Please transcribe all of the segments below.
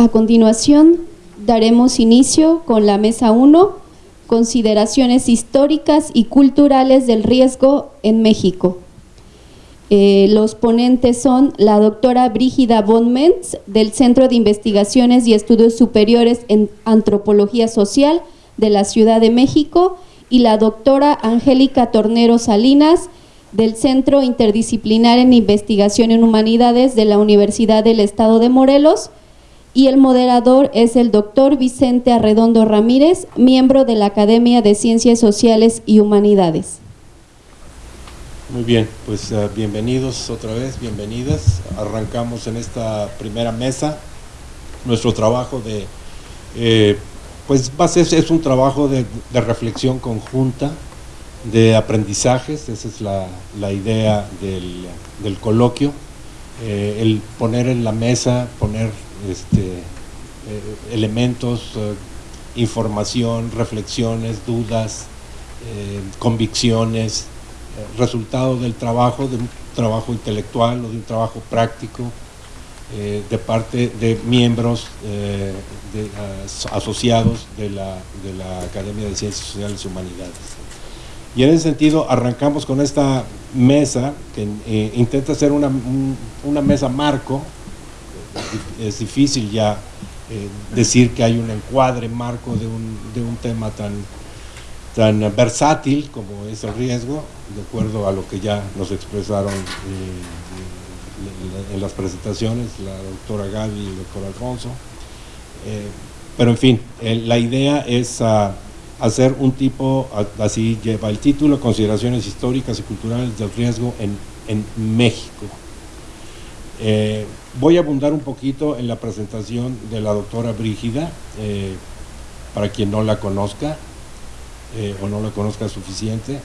A continuación, daremos inicio con la mesa 1, consideraciones históricas y culturales del riesgo en México. Eh, los ponentes son la doctora Brígida von del Centro de Investigaciones y Estudios Superiores en Antropología Social de la Ciudad de México y la doctora Angélica Tornero Salinas, del Centro Interdisciplinar en Investigación en Humanidades de la Universidad del Estado de Morelos, y el moderador es el doctor Vicente Arredondo Ramírez, miembro de la Academia de Ciencias Sociales y Humanidades. Muy bien, pues uh, bienvenidos otra vez, bienvenidas. Arrancamos en esta primera mesa nuestro trabajo de, eh, pues es, es un trabajo de, reflexión conjunta, de aprendizajes, esa es la, idea del, del coloquio, eh, el poner en la mesa, poner este, eh, elementos, eh, información, reflexiones, dudas, eh, convicciones, resultado del trabajo, de un trabajo intelectual o de un trabajo práctico de parte de miembros de, asociados de la, de la Academia de Ciencias Sociales y Humanidades. Y en ese sentido arrancamos con esta mesa que intenta ser una, una mesa marco es difícil ya eh, decir que hay un encuadre marco de un, de un tema tan, tan versátil como es el riesgo, de acuerdo a lo que ya nos expresaron eh, en las presentaciones, la doctora Gaby y el doctor Alfonso. Eh, pero en fin, la idea es uh, hacer un tipo, así lleva el título, Consideraciones históricas y culturales del riesgo en, en México. Eh, voy a abundar un poquito en la presentación de la doctora Brígida, eh, para quien no la conozca eh, o no la conozca suficientemente.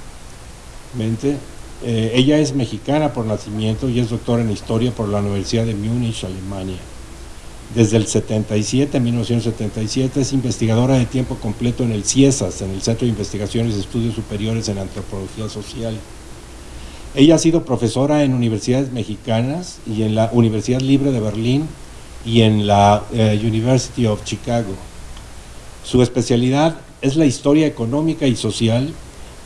ella es mexicana por nacimiento y es doctora en Historia por la Universidad de Múnich, Alemania. Desde el 77, 1977, es investigadora de tiempo completo en el CIESAS, en el Centro de Investigaciones y Estudios Superiores en Antropología Social ella ha sido profesora en universidades mexicanas y en la Universidad Libre de Berlín y en la eh, University of Chicago. Su especialidad es la historia económica y social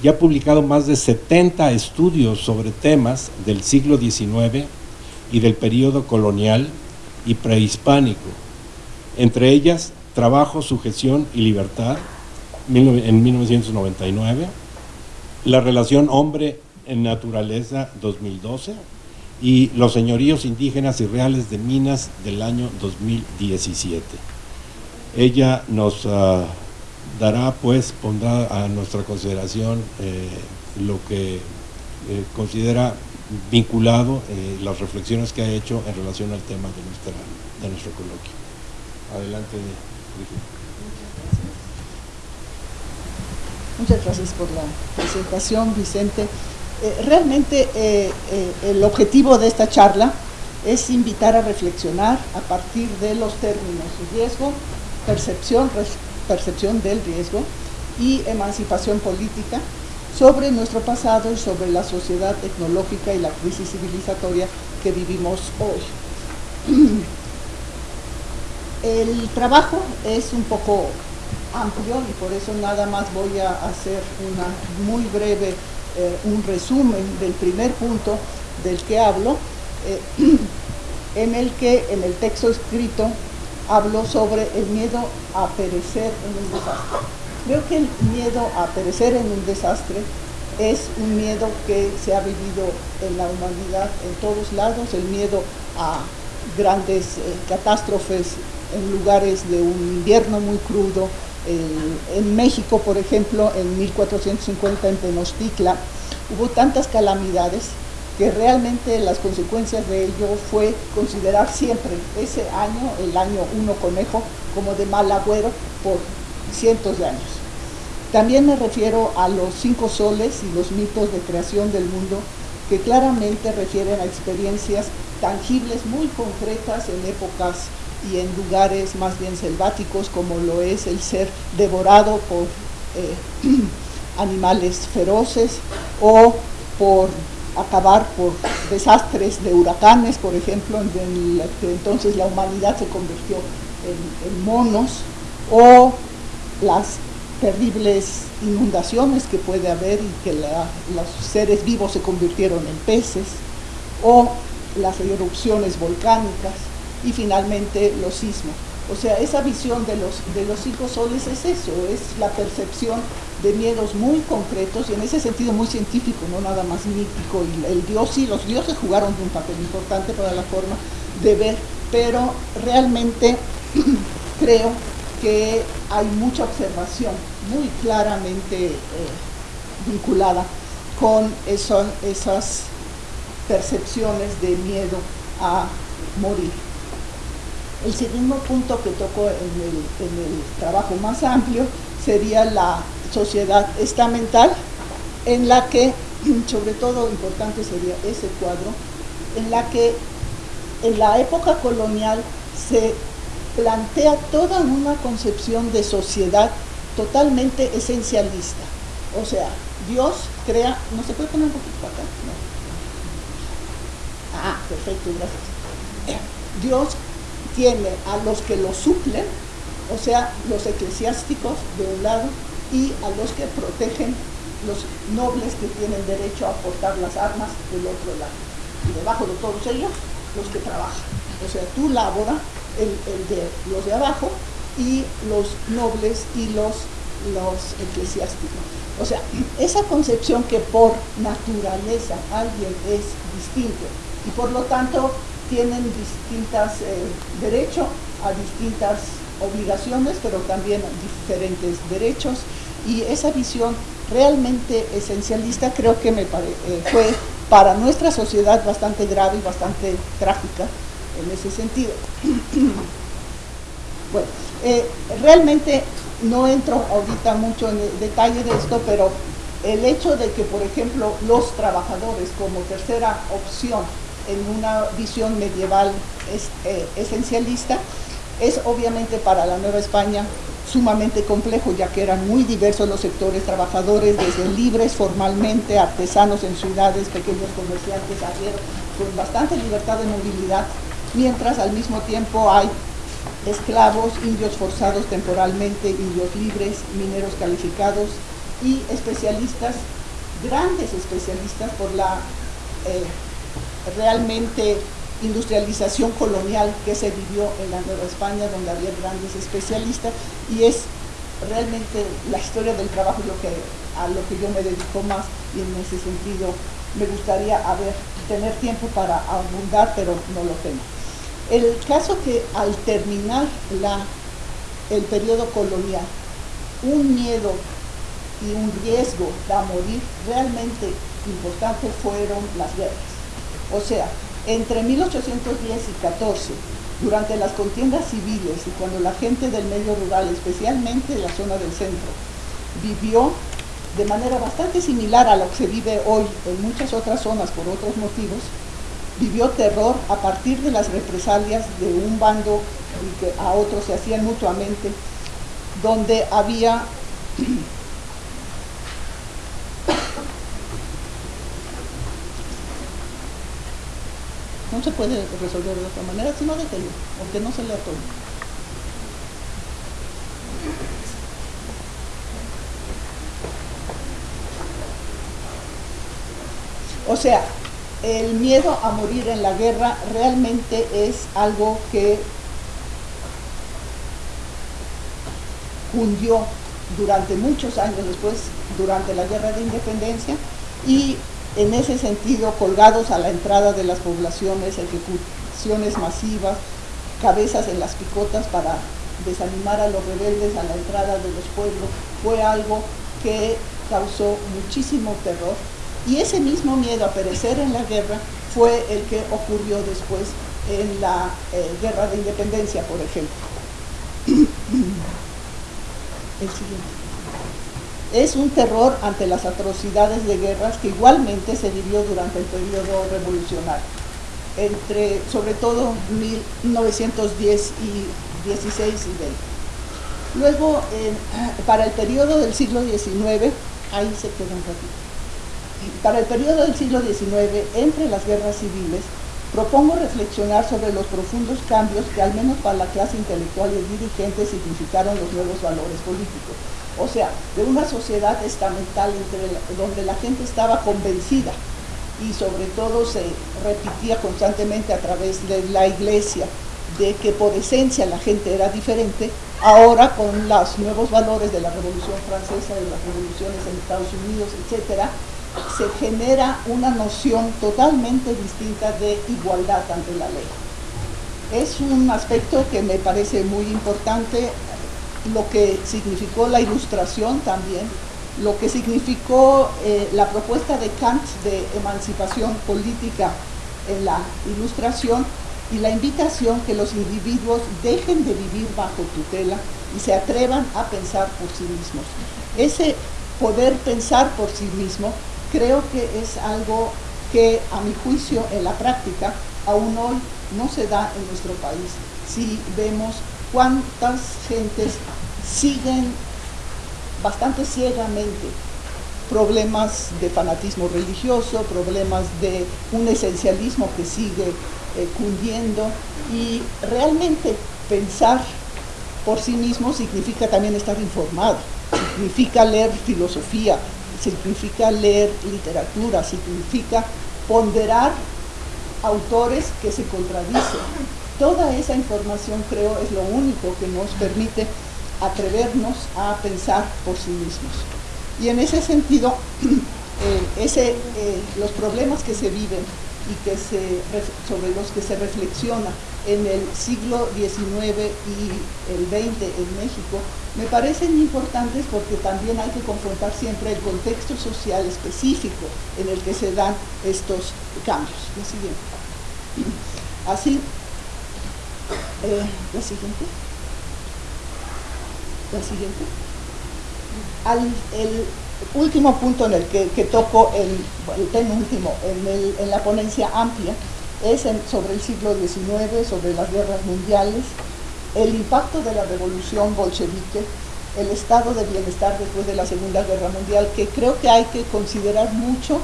y ha publicado más de 70 estudios sobre temas del siglo XIX y del periodo colonial y prehispánico. Entre ellas, Trabajo, Sujeción y Libertad, en 1999, La relación hombre en Naturaleza 2012 y Los Señoríos Indígenas y Reales de Minas del año 2017. Ella nos uh, dará, pues, pondrá a nuestra consideración eh, lo que eh, considera vinculado eh, las reflexiones que ha hecho en relación al tema de, nuestra, de nuestro coloquio. Adelante, Muchas gracias por la presentación, Vicente. Eh, realmente eh, eh, el objetivo de esta charla es invitar a reflexionar a partir de los términos riesgo, percepción, percepción del riesgo y emancipación política sobre nuestro pasado y sobre la sociedad tecnológica y la crisis civilizatoria que vivimos hoy. El trabajo es un poco amplio y por eso nada más voy a hacer una muy breve eh, un resumen del primer punto del que hablo, eh, en el que en el texto escrito hablo sobre el miedo a perecer en un desastre. Creo que el miedo a perecer en un desastre es un miedo que se ha vivido en la humanidad en todos lados, el miedo a grandes eh, catástrofes en lugares de un invierno muy crudo, en México, por ejemplo, en 1450 en Tenochtitlan, hubo tantas calamidades que realmente las consecuencias de ello fue considerar siempre ese año, el año uno conejo, como de mal agüero por cientos de años. También me refiero a los cinco soles y los mitos de creación del mundo que claramente refieren a experiencias tangibles muy concretas en épocas y en lugares más bien selváticos como lo es el ser devorado por eh, animales feroces o por acabar por desastres de huracanes, por ejemplo, en el que entonces la humanidad se convirtió en, monos o las terribles inundaciones que puede haber y que los seres vivos se convirtieron en peces, o las erupciones volcánicas y finalmente los sismos. O sea, esa visión de los, de los cinco soles es eso, es la percepción de miedos muy concretos y en ese sentido muy científico, no nada más mítico. Y el dios sí, los dioses jugaron un papel importante para la forma de ver, pero realmente creo que hay mucha observación muy claramente eh, vinculada con esas percepciones de miedo a morir. El segundo punto que tocó en el, trabajo más amplio sería la sociedad estamental, en la que, sobre todo importante sería ese cuadro, en la que en la época colonial se plantea toda una concepción de sociedad totalmente esencialista. O sea, Dios crea, ¿no se puede poner un poquito acá? Ah, perfecto, gracias. Dios tiene a los que lo suplen, o sea, los eclesiásticos de un lado y a los que protegen los nobles que tienen derecho a portar las armas del otro lado. Y debajo de todos ellos, los que trabajan. O sea, tú labora el, de los de abajo y los nobles y los, los eclesiásticos. O sea, esa concepción que por naturaleza alguien es distinto y por lo tanto tienen distintos eh, derechos a distintas obligaciones, pero también diferentes derechos. Y esa visión realmente esencialista creo que me eh, fue para nuestra sociedad bastante grave y bastante trágica en ese sentido. bueno, eh, realmente no entro ahorita mucho en el detalle de esto, pero el hecho de que, por ejemplo, los trabajadores como tercera opción en una visión medieval eh, esencialista, es obviamente para la Nueva España sumamente complejo, ya que eran muy diversos los sectores trabajadores, desde libres formalmente, artesanos en ciudades, pequeños comerciantes, arrieros, con bastante libertad de movilidad, mientras al mismo tiempo hay esclavos, indios forzados temporalmente, indios libres, mineros calificados y especialistas, grandes especialistas por la eh, realmente industrialización colonial que se vivió en la Nueva España, donde había grandes especialistas, y es realmente la historia del trabajo lo que, a lo que yo me dedico más, y en ese sentido me gustaría tener tiempo para abundar, pero no lo tengo. El caso que al terminar la, el periodo colonial, un miedo y un riesgo a morir realmente importante fueron las guerras. O sea, entre 1810 y 14, durante las contiendas civiles y cuando la gente del medio rural, especialmente la zona del centro, vivió de manera bastante similar a lo que se vive hoy en muchas otras zonas por otros motivos, vivió terror a partir de las represalias de un bando y que a otros se hacían mutuamente, donde había no se puede resolver de otra manera, sino déjelo, aunque no se lea todo. O sea, el miedo a morir en la guerra realmente es algo que cundió durante muchos años después, durante la guerra de independencia, y en ese sentido colgados a la entrada de las poblaciones, ejecuciones masivas, cabezas en las picotas para desanimar a los rebeldes a la entrada de los pueblos, fue algo que causó muchísimo terror y ese mismo miedo a perecer en la guerra fue el que ocurrió después en la eh, guerra de independencia, por ejemplo. el siguiente. Es un terror ante las atrocidades de guerras que igualmente se vivió durante el periodo revolucionario, entre sobre todo 1910 y 16 y 20. Luego, para el periodo del siglo XIX, ahí se queda un ratito para el periodo del siglo XIX, entre las guerras civiles, propongo reflexionar sobre los profundos cambios que al menos para la clase intelectual y dirigente significaron los nuevos valores políticos. O sea, de una sociedad estamental donde la gente estaba convencida y sobre todo se repetía constantemente a través de la iglesia de que por esencia la gente era diferente, ahora con los nuevos valores de la Revolución Francesa, de las revoluciones en Estados Unidos, etcétera, se genera una noción totalmente distinta de igualdad ante la ley. Es un aspecto que me parece muy importante, lo que significó la ilustración también, lo que significó eh, la propuesta de Kant de emancipación política en la ilustración y la invitación que los individuos dejen de vivir bajo tutela y se atrevan a pensar por sí mismos. Ese poder pensar por sí mismo creo que es algo que a mi juicio en la práctica aún hoy no se da en nuestro país. Si vemos cuántas gentes siguen bastante ciegamente problemas de fanatismo religioso, problemas de un esencialismo que sigue eh, cundiendo y realmente pensar por sí mismo significa también estar informado, significa leer filosofía, significa leer literatura, significa ponderar autores que se contradicen. Toda esa información creo es lo único que nos permite atrevernos a pensar por sí mismos. Y en ese sentido, eh, eh, los problemas que se viven y que se, sobre los que se reflexiona en el siglo XIX y el XX en México, me parecen importantes porque también hay que confrontar siempre el contexto social específico en el que se dan estos cambios. Siguiente. Así, eh, la siguiente. La siguiente. Al, el último punto en el que, toco, el, el penúltimo, en, en, la ponencia amplia, es sobre el siglo XIX, sobre las guerras mundiales, el impacto de la revolución bolchevique, el estado de bienestar después de la Segunda Guerra Mundial, que creo que hay que considerar mucho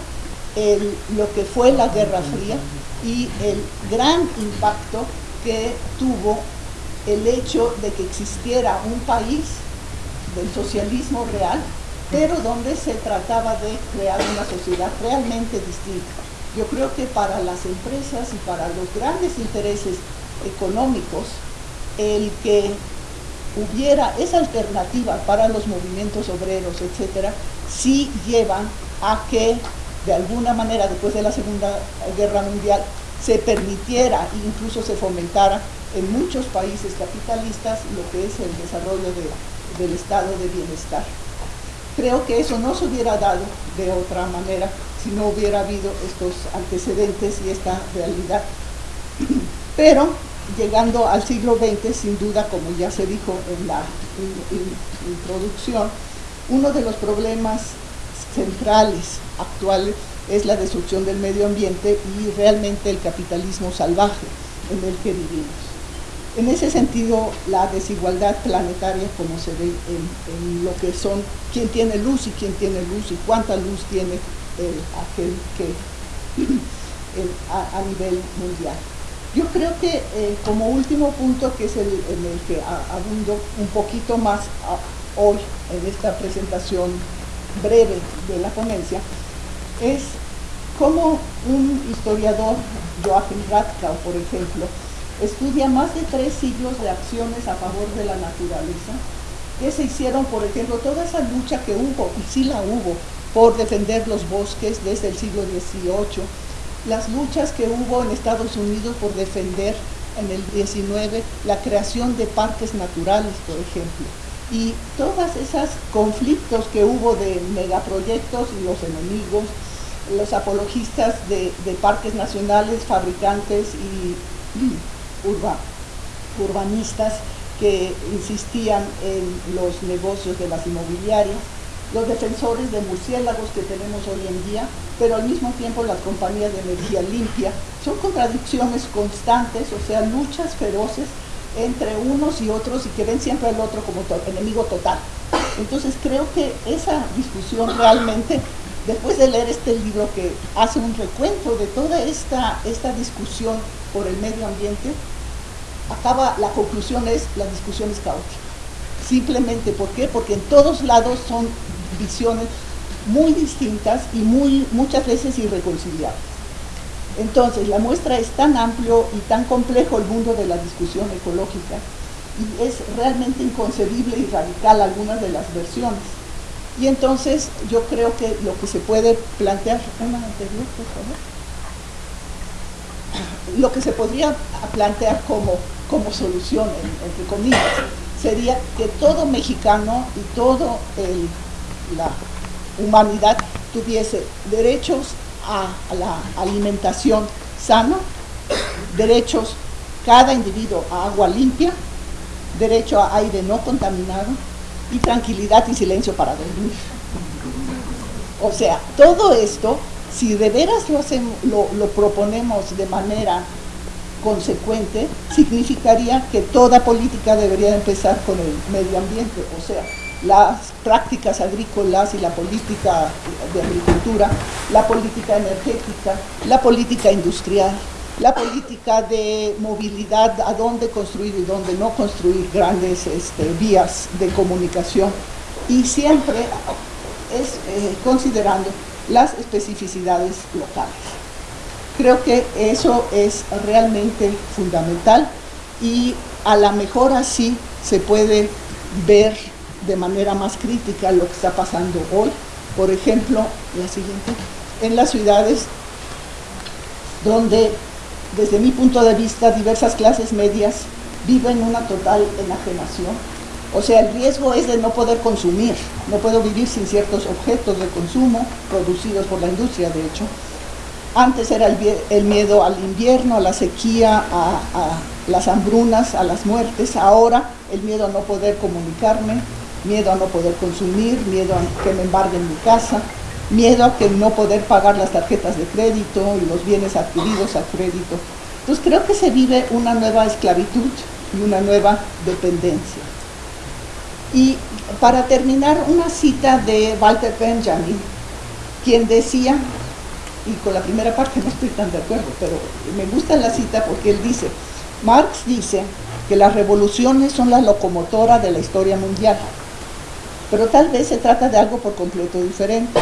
lo que fue la Guerra Fría y el gran impacto que tuvo el hecho de que existiera un país del socialismo real, pero donde se trataba de crear una sociedad realmente distinta. Yo creo que para las empresas y para los grandes intereses económicos, el que hubiera esa alternativa para los movimientos obreros, etcétera, sí llevan a que de alguna manera después de la Segunda Guerra Mundial se permitiera e incluso se fomentara en muchos países capitalistas lo que es el desarrollo del estado de bienestar. Creo que eso no se hubiera dado de otra manera si no hubiera habido estos antecedentes y esta realidad. Pero llegando al siglo XX, sin duda, como ya se dijo en la introducción, uno de los problemas centrales actuales es la destrucción del medio ambiente y realmente el capitalismo salvaje en el que vivimos. En ese sentido, la desigualdad planetaria, como se ve en, lo que son quién tiene luz y quién tiene luz y cuánta luz tiene aquel que a, nivel mundial. Yo creo que eh, como último punto, que es el en el que abundo un poquito más hoy en esta presentación breve de la ponencia, es como un historiador, Joachim Radkau, por ejemplo, estudia más de tres siglos de acciones a favor de la naturaleza, que se hicieron, por ejemplo, toda esa lucha que hubo, y sí la hubo, por defender los bosques desde el siglo XVIII, las luchas que hubo en Estados Unidos por defender en el XIX la creación de parques naturales, por ejemplo, y todos esos conflictos que hubo de megaproyectos y los enemigos, los apologistas de, parques nacionales, fabricantes y urbanistas que insistían en los negocios de las inmobiliarias, los defensores de murciélagos que tenemos hoy en día, pero al mismo tiempo las compañías de energía limpia. Son contradicciones constantes, o sea, luchas feroces entre unos y otros y que ven siempre al otro como enemigo total. Entonces creo que esa discusión realmente después de leer este libro que hace un recuento de toda esta, esta discusión por el medio ambiente, acaba, la conclusión es, la discusión es caótica. Simplemente, ¿por qué? Porque en todos lados son visiones muy distintas y muy, muchas veces irreconciliables. Entonces, la muestra es tan amplio y tan complejo el mundo de la discusión ecológica y es realmente inconcebible y radical algunas de las versiones. Y entonces yo creo que lo que se puede plantear, lo que se podría plantear como, como solución, entre comillas, sería que todo mexicano y toda la humanidad tuviese derechos a, la alimentación sana, derechos cada individuo a agua limpia, derecho a aire no contaminado y tranquilidad y silencio para dormir. O sea, todo esto, si de veras lo, lo proponemos de manera consecuente, significaría que toda política debería empezar con el medio ambiente, o sea, las prácticas agrícolas y la política de agricultura, la política energética, la política industrial, la política de movilidad, a dónde construir y dónde no construir grandes este, vías de comunicación y siempre es eh, considerando las especificidades locales. Creo que eso es realmente fundamental y a lo mejor así se puede ver de manera más crítica lo que está pasando hoy. Por ejemplo, la siguiente, en las ciudades donde desde mi punto de vista, diversas clases medias viven una total enajenación. O sea, el riesgo es de no poder consumir, no puedo vivir sin ciertos objetos de consumo producidos por la industria, de hecho. Antes era el, miedo al invierno, a la sequía, a, las hambrunas, a las muertes. Ahora el miedo a no poder comunicarme, miedo a no poder consumir, miedo a que me embarguen mi casa, miedo a que no poder pagar las tarjetas de crédito y los bienes adquiridos a crédito. Entonces creo que se vive una nueva esclavitud y una nueva dependencia. Y para terminar, una cita de Walter Benjamin, quien decía, y con la primera parte no estoy tan de acuerdo, pero me gusta la cita porque él dice, Marx dice que las revoluciones son la locomotora de la historia mundial, pero tal vez se trata de algo por completo diferente.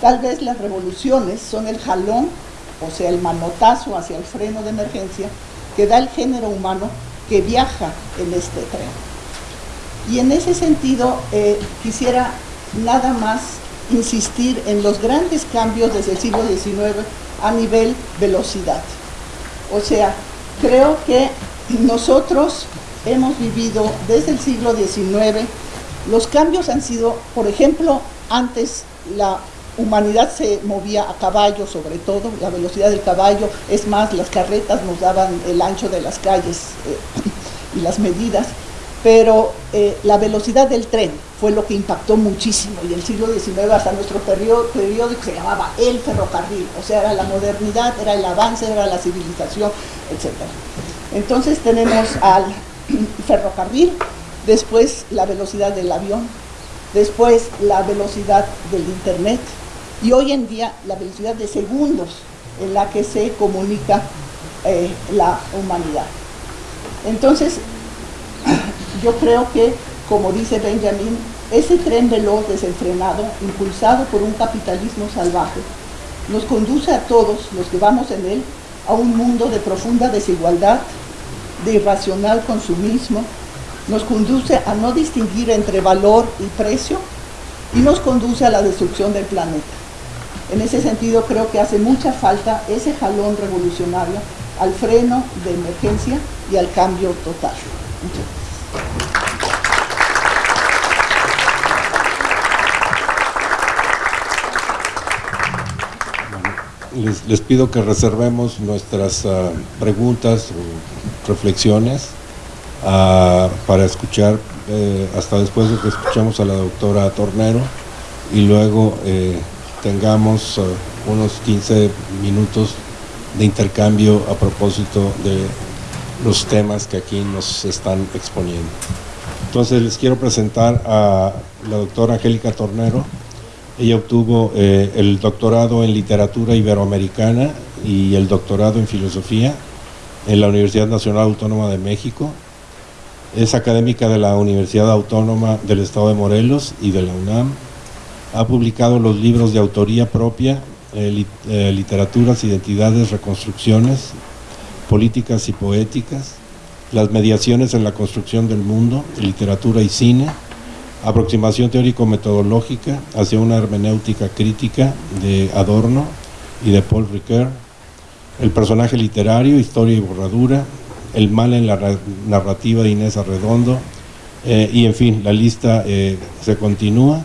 Tal vez las revoluciones son el jalón, o sea, el manotazo hacia el freno de emergencia que da el género humano que viaja en este tren. Y en ese sentido eh, quisiera nada más insistir en los grandes cambios desde el siglo XIX a nivel velocidad. O sea, creo que nosotros hemos vivido desde el siglo XIX, los cambios han sido, por ejemplo, antes la humanidad se movía a caballo sobre todo, la velocidad del caballo, es más, las carretas nos daban el ancho de las calles eh, y las medidas, pero eh, la velocidad del tren fue lo que impactó muchísimo y el siglo XIX hasta nuestro periódico se llamaba el ferrocarril, o sea, era la modernidad, era el avance, era la civilización, etc. Entonces tenemos al ferrocarril, después la velocidad del avión, después la velocidad del internet, y hoy en día la velocidad de segundos en la que se comunica eh, la humanidad. Entonces, yo creo que, como dice Benjamin, ese tren veloz desenfrenado, impulsado por un capitalismo salvaje, nos conduce a todos los que vamos en él a un mundo de profunda desigualdad, de irracional consumismo, nos conduce a no distinguir entre valor y precio y nos conduce a la destrucción del planeta. En ese sentido creo que hace mucha falta ese jalón revolucionario al freno de emergencia y al cambio total. Les, pido que reservemos nuestras ah, preguntas o reflexiones para escuchar eh, hasta después de que escuchemos a la doctora Tornero y luego eh, tengamos uh, unos 15 minutos de intercambio a propósito de los temas que aquí nos están exponiendo. Entonces les quiero presentar a la doctora Angélica Tornero. Ella obtuvo eh, el doctorado en literatura iberoamericana y el doctorado en filosofía en la Universidad Nacional Autónoma de México. Es académica de la Universidad Autónoma del Estado de Morelos y de la UNAM. Ha publicado los libros de autoría propia, eh, eh, Literaturas, Identidades, Reconstrucciones, Políticas y Poéticas, Las mediaciones en la construcción del mundo, Literatura y Cine, Aproximación teórico-metodológica hacia una hermenéutica crítica de Adorno y de Paul Ricoeur, el personaje literario, historia y borradura, el mal en la narrativa de Inés Arredondo, eh, y en fin, la lista eh, se continúa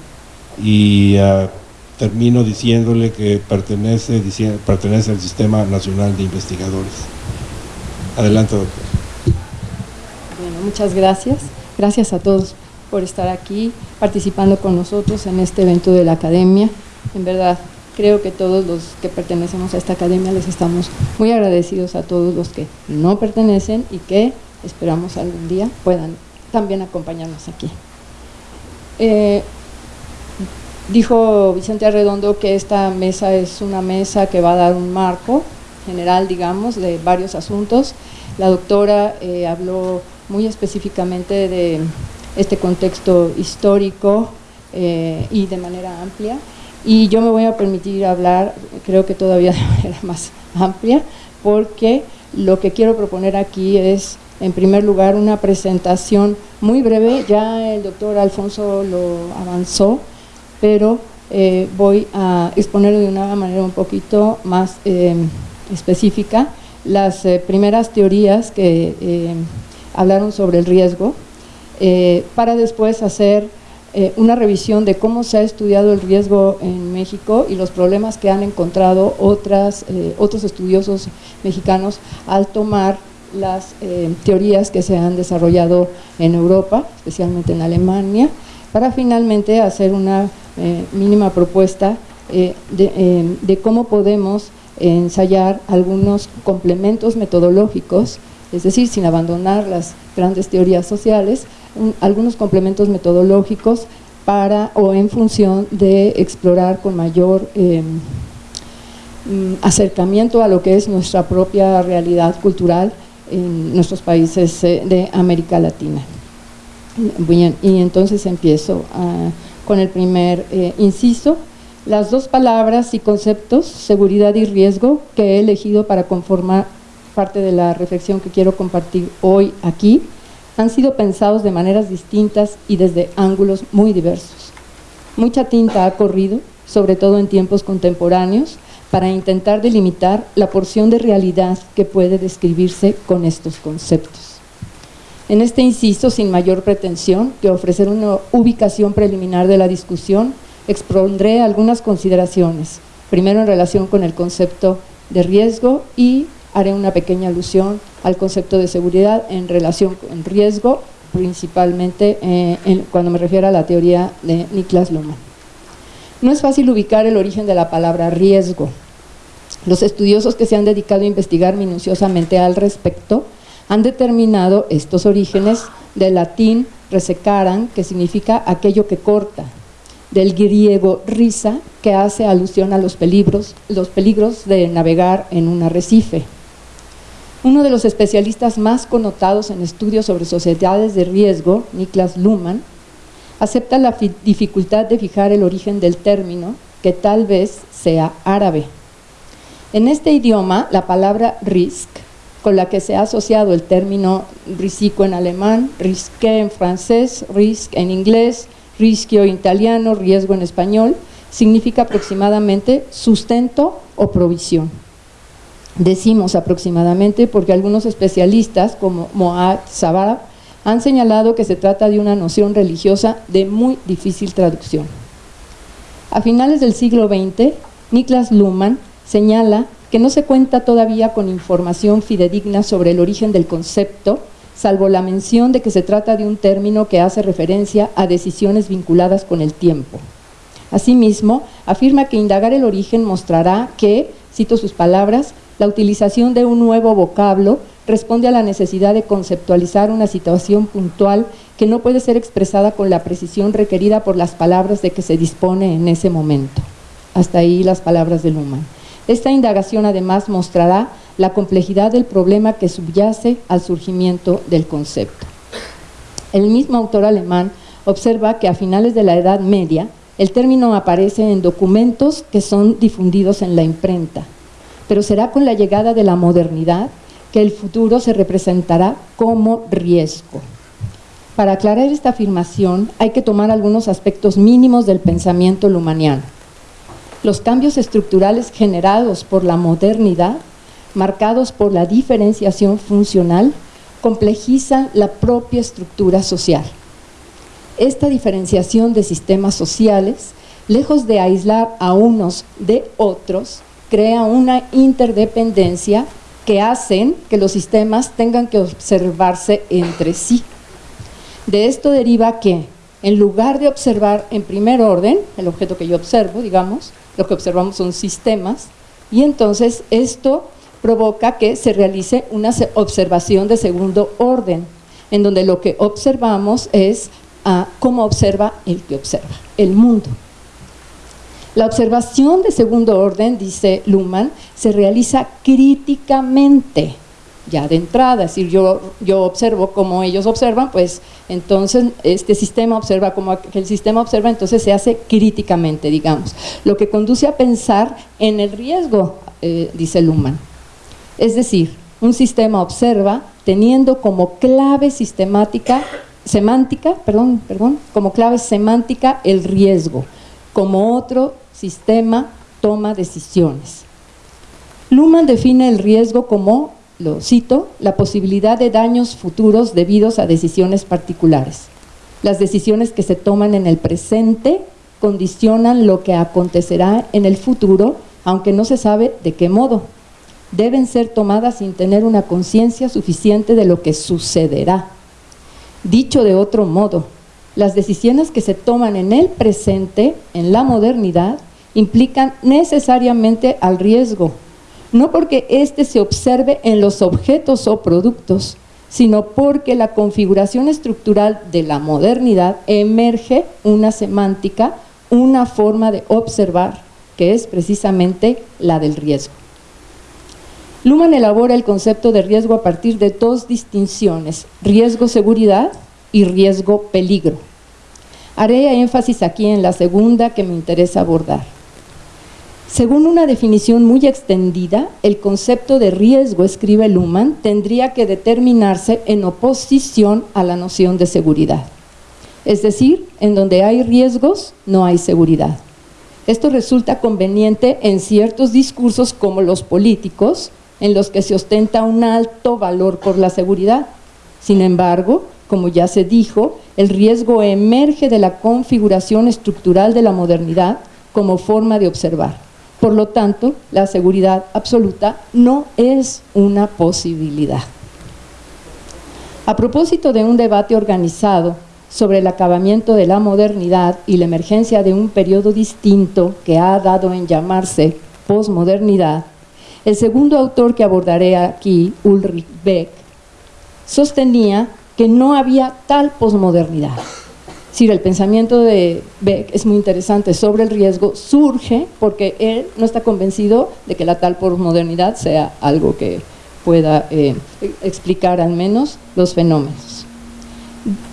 y ah, termino diciéndole que pertenece, pertenece al Sistema Nacional de Investigadores. Adelante, doctor. Muchas gracias. Gracias a todos por estar aquí participando con nosotros en este evento de la academia. En verdad, creo que todos los que pertenecemos a esta academia les estamos muy agradecidos a todos los que no pertenecen y que esperamos algún día puedan también acompañarnos aquí. Eh, dijo Vicente Arredondo que esta mesa es una mesa que va a dar un marco general, digamos, de varios asuntos. La doctora eh, habló muy específicamente de este contexto histórico eh, y de manera amplia y yo me voy a permitir hablar, creo que todavía de manera más amplia, porque lo que quiero proponer aquí es, en primer lugar, una presentación muy breve, ya el doctor Alfonso lo avanzó, pero eh, voy a exponer de una manera un poquito más eh, específica. Las eh, primeras teorías que hablaron sobre el riesgo, para después hacer eh, una revisión de cómo se ha estudiado el riesgo en México y los problemas que han encontrado otras, eh, otros estudiosos mexicanos al tomar las eh, teorías que se han desarrollado en Europa, especialmente en Alemania, para finalmente hacer una mínima propuesta de, cómo podemos ensayar algunos complementos metodológicos, es decir, sin abandonar las grandes teorías sociales, algunos complementos metodológicos para o en función de explorar con mayor em, mm, acercamiento a lo que es nuestra propia realidad cultural en nuestros países eh, de América Latina. Y entonces empiezo ah, con el primer eh, inciso. Las dos palabras y conceptos, seguridad y riesgo, que he elegido para conformar parte de la reflexión que quiero compartir hoy aquí, han sido pensados de maneras distintas y desde ángulos muy diversos. Mucha tinta ha corrido, sobre todo en tiempos contemporáneos, para intentar delimitar la porción de realidad que puede describirse con estos conceptos. En este inciso, sin mayor pretensión que ofrecer una ubicación preliminar de la discusión, expondré algunas consideraciones, primero en relación con el concepto de riesgo y haré una pequeña alusión al concepto de seguridad en relación con riesgo, principalmente eh, cuando me refiero a la teoría de Niklas Luhmann. No es fácil ubicar el origen de la palabra riesgo. Los estudiosos que se han dedicado a investigar minuciosamente al respecto han determinado estos orígenes del latín resecaran, que significa aquello que corta, del griego risa, que hace alusión a los peligros, los peligros de navegar en un arrecife, uno de los especialistas más connotados en estudios sobre sociedades de riesgo, Niklas Luhmann, acepta la dificultad de fijar el origen del término, que tal vez sea árabe. En este idioma, la palabra risk, con la que se ha asociado el término risico en alemán, risque en francés, risk en inglés, rischio en italiano, riesgo en español, significa aproximadamente sustento o provisión decimos aproximadamente porque algunos especialistas como Moad Sabah han señalado que se trata de una noción religiosa de muy difícil traducción. A finales del siglo XX, Niklas Luhmann señala que no se cuenta todavía con información fidedigna sobre el origen del concepto, salvo la mención de que se trata de un término que hace referencia a decisiones vinculadas con el tiempo. Asimismo, afirma que indagar el origen mostrará que, cito sus palabras, la utilización de un nuevo vocablo responde a la necesidad de conceptualizar una situación puntual que no puede ser expresada con la precisión requerida por las palabras de que se dispone en ese momento. Hasta ahí las palabras de Luhmann. Esta indagación además mostrará la complejidad del problema que subyace al surgimiento del concepto. El mismo autor alemán observa que a finales de la Edad Media el término aparece en documentos que son difundidos en la imprenta, pero será con la llegada de la modernidad que el futuro se representará como riesgo. Para aclarar esta afirmación hay que tomar algunos aspectos mínimos del pensamiento lumaniano. Los cambios estructurales generados por la modernidad, marcados por la diferenciación funcional, complejizan la propia estructura social. Esta diferenciación de sistemas sociales, lejos de aislar a unos de otros, crea una interdependencia que hacen que los sistemas tengan que observarse entre sí. De esto deriva que, en lugar de observar en primer orden, el objeto que yo observo, digamos, lo que observamos son sistemas, y entonces esto provoca que se realice una observación de segundo orden, en donde lo que observamos es a cómo observa el que observa, el mundo. La observación de segundo orden, dice Luhmann, se realiza críticamente, ya de entrada, es decir, yo, yo observo como ellos observan, pues entonces este sistema observa como el sistema observa, entonces se hace críticamente, digamos, lo que conduce a pensar en el riesgo, eh, dice Luhmann. Es decir, un sistema observa teniendo como clave sistemática, semántica, perdón, perdón, como clave semántica el riesgo, como otro sistema toma decisiones. Luhmann define el riesgo como lo cito, la posibilidad de daños futuros debidos a decisiones particulares. Las decisiones que se toman en el presente condicionan lo que acontecerá en el futuro, aunque no se sabe de qué modo. Deben ser tomadas sin tener una conciencia suficiente de lo que sucederá. Dicho de otro modo, las decisiones que se toman en el presente, en la modernidad, implican necesariamente al riesgo, no porque éste se observe en los objetos o productos, sino porque la configuración estructural de la modernidad emerge una semántica, una forma de observar, que es precisamente la del riesgo. Luhmann elabora el concepto de riesgo a partir de dos distinciones, riesgo-seguridad y riesgo-peligro. Haré énfasis aquí en la segunda que me interesa abordar. Según una definición muy extendida, el concepto de riesgo, escribe Luhmann, tendría que determinarse en oposición a la noción de seguridad. Es decir, en donde hay riesgos, no hay seguridad. Esto resulta conveniente en ciertos discursos como los políticos, en los que se ostenta un alto valor por la seguridad. Sin embargo, como ya se dijo, el riesgo emerge de la configuración estructural de la modernidad como forma de observar. Por lo tanto, la seguridad absoluta no es una posibilidad. A propósito de un debate organizado sobre el acabamiento de la modernidad y la emergencia de un periodo distinto que ha dado en llamarse posmodernidad, el segundo autor que abordaré aquí, Ulrich Beck, sostenía que no había tal posmodernidad decir, el pensamiento de Beck es muy interesante sobre el riesgo, surge porque él no está convencido de que la tal posmodernidad sea algo que pueda eh, explicar al menos los fenómenos.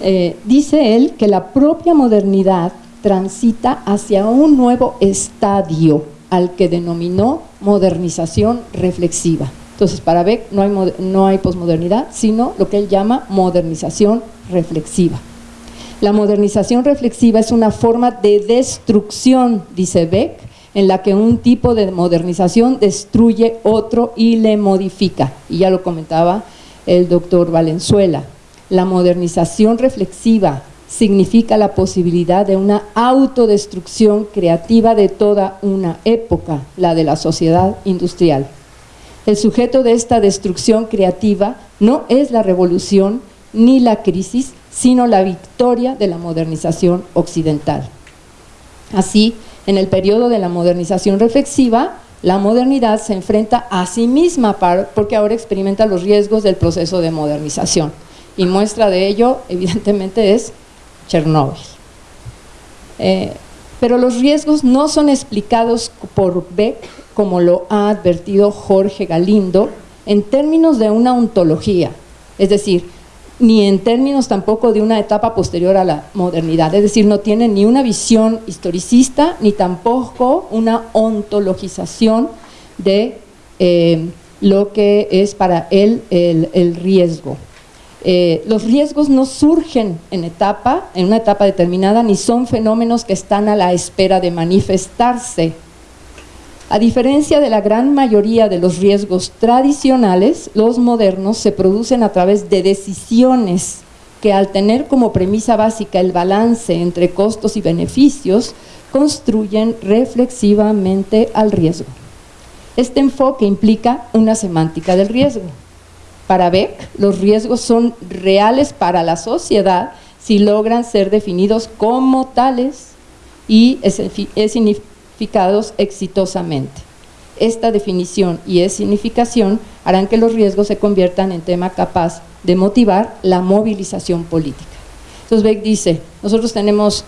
Eh, dice él que la propia modernidad transita hacia un nuevo estadio al que denominó modernización reflexiva. Entonces, para Beck no hay, no hay posmodernidad, sino lo que él llama modernización reflexiva. La modernización reflexiva es una forma de destrucción, dice Beck, en la que un tipo de modernización destruye otro y le modifica. Y ya lo comentaba el doctor Valenzuela. La modernización reflexiva significa la posibilidad de una autodestrucción creativa de toda una época, la de la sociedad industrial. El sujeto de esta destrucción creativa no es la revolución ni la crisis, sino la victoria de la modernización occidental. Así, en el periodo de la modernización reflexiva, la modernidad se enfrenta a sí misma porque ahora experimenta los riesgos del proceso de modernización. y muestra de ello evidentemente es Chernóbil. Eh, pero los riesgos no son explicados por Beck, como lo ha advertido Jorge Galindo, en términos de una ontología, es decir, ni en términos tampoco de una etapa posterior a la modernidad, es decir, no tiene ni una visión historicista, ni tampoco una ontologización de eh, lo que es para él el, riesgo. Eh, los riesgos no surgen en etapa, en una etapa determinada, ni son fenómenos que están a la espera de manifestarse. A diferencia de la gran mayoría de los riesgos tradicionales, los modernos se producen a través de decisiones que al tener como premisa básica el balance entre costos y beneficios, construyen reflexivamente al riesgo. Este enfoque implica una semántica del riesgo. Para Beck, los riesgos son reales para la sociedad si logran ser definidos como tales y significados exitosamente. Esta definición y significación harán que los riesgos se conviertan en tema capaz de motivar la movilización política. Entonces Beck dice, nosotros tenemos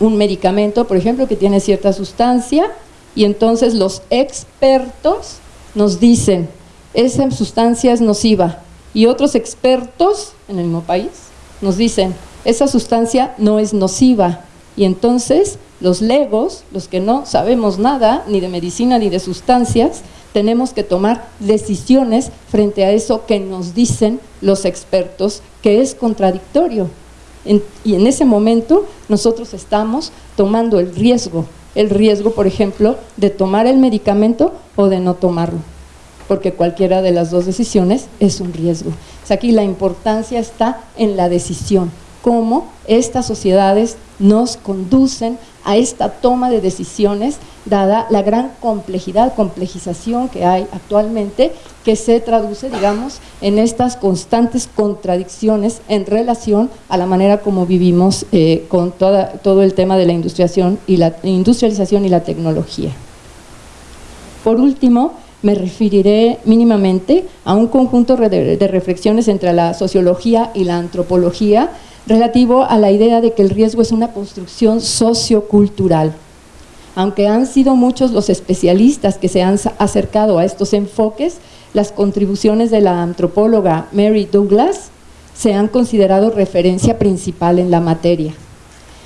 un medicamento, por ejemplo, que tiene cierta sustancia y entonces los expertos nos dicen, esa sustancia es nociva, y otros expertos en el mismo país nos dicen, esa sustancia no es nociva, y entonces los legos, los que no sabemos nada, ni de medicina ni de sustancias, tenemos que tomar decisiones frente a eso que nos dicen los expertos, que es contradictorio. y en ese momento nosotros estamos tomando el riesgo el riesgo, por ejemplo, de tomar el medicamento o de no tomarlo, porque cualquiera de las dos decisiones es un riesgo. aquí la importancia está en la decisión, cómo estas sociedades nos conducen a esta toma de decisiones, dada la gran complejidad, complejización que hay actualmente, que se traduce, digamos, en estas constantes contradicciones en relación a la manera como vivimos eh, con todo el tema de la industrialización y la, industrialización y la tecnología. Por último, me referiré mínimamente a un conjunto de reflexiones entre la sociología y la antropología relativo a la idea de que el riesgo es una construcción sociocultural. Aunque han sido muchos los especialistas que se han acercado a estos enfoques, las contribuciones de la antropóloga Mary Douglas se han considerado referencia principal en la materia.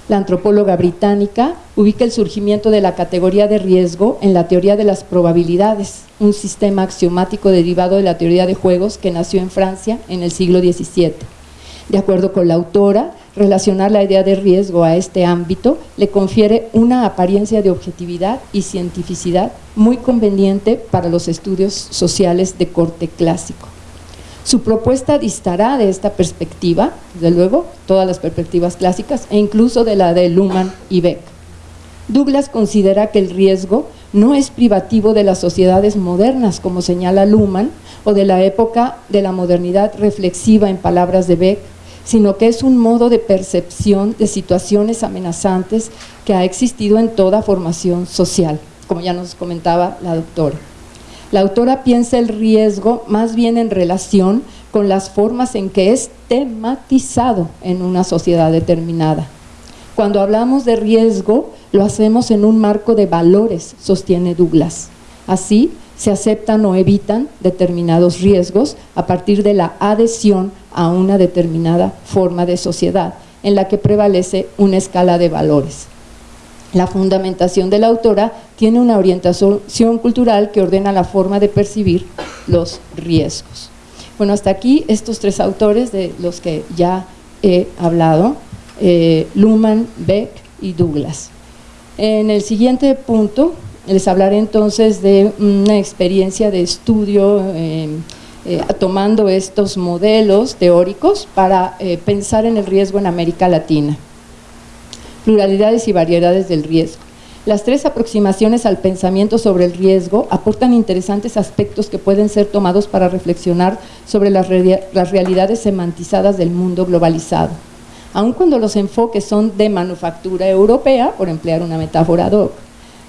La antropóloga británica ubica el surgimiento de la categoría de riesgo en la teoría de las probabilidades, un sistema axiomático derivado de la teoría de juegos que nació en Francia en el siglo XVII. De acuerdo con la autora, relacionar la idea de riesgo a este ámbito le confiere una apariencia de objetividad y cientificidad muy conveniente para los estudios sociales de corte clásico. Su propuesta distará de esta perspectiva, desde luego, todas las perspectivas clásicas e incluso de la de Luhmann y Beck. Douglas considera que el riesgo no es privativo de las sociedades modernas, como señala Luhmann, o de la época de la modernidad reflexiva en palabras de Beck, sino que es un modo de percepción de situaciones amenazantes que ha existido en toda formación social, como ya nos comentaba la doctora. La autora piensa el riesgo más bien en relación con las formas en que es tematizado en una sociedad determinada. Cuando hablamos de riesgo, lo hacemos en un marco de valores, sostiene Douglas. Así, se aceptan o evitan determinados riesgos a partir de la adhesión a una determinada forma de sociedad en la que prevalece una escala de valores. La fundamentación de la autora tiene una orientación cultural que ordena la forma de percibir los riesgos. Bueno, hasta aquí estos tres autores de los que ya he hablado, eh, Luhmann, Beck y Douglas. En el siguiente punto les hablaré entonces de una experiencia de estudio eh, eh, tomando estos modelos teóricos para eh, pensar en el riesgo en América Latina. Pluralidades y variedades del riesgo. Las tres aproximaciones al pensamiento sobre el riesgo aportan interesantes aspectos que pueden ser tomados para reflexionar sobre las, las realidades semantizadas del mundo globalizado. Aun cuando los enfoques son de manufactura europea, por emplear una metáfora ad hoc,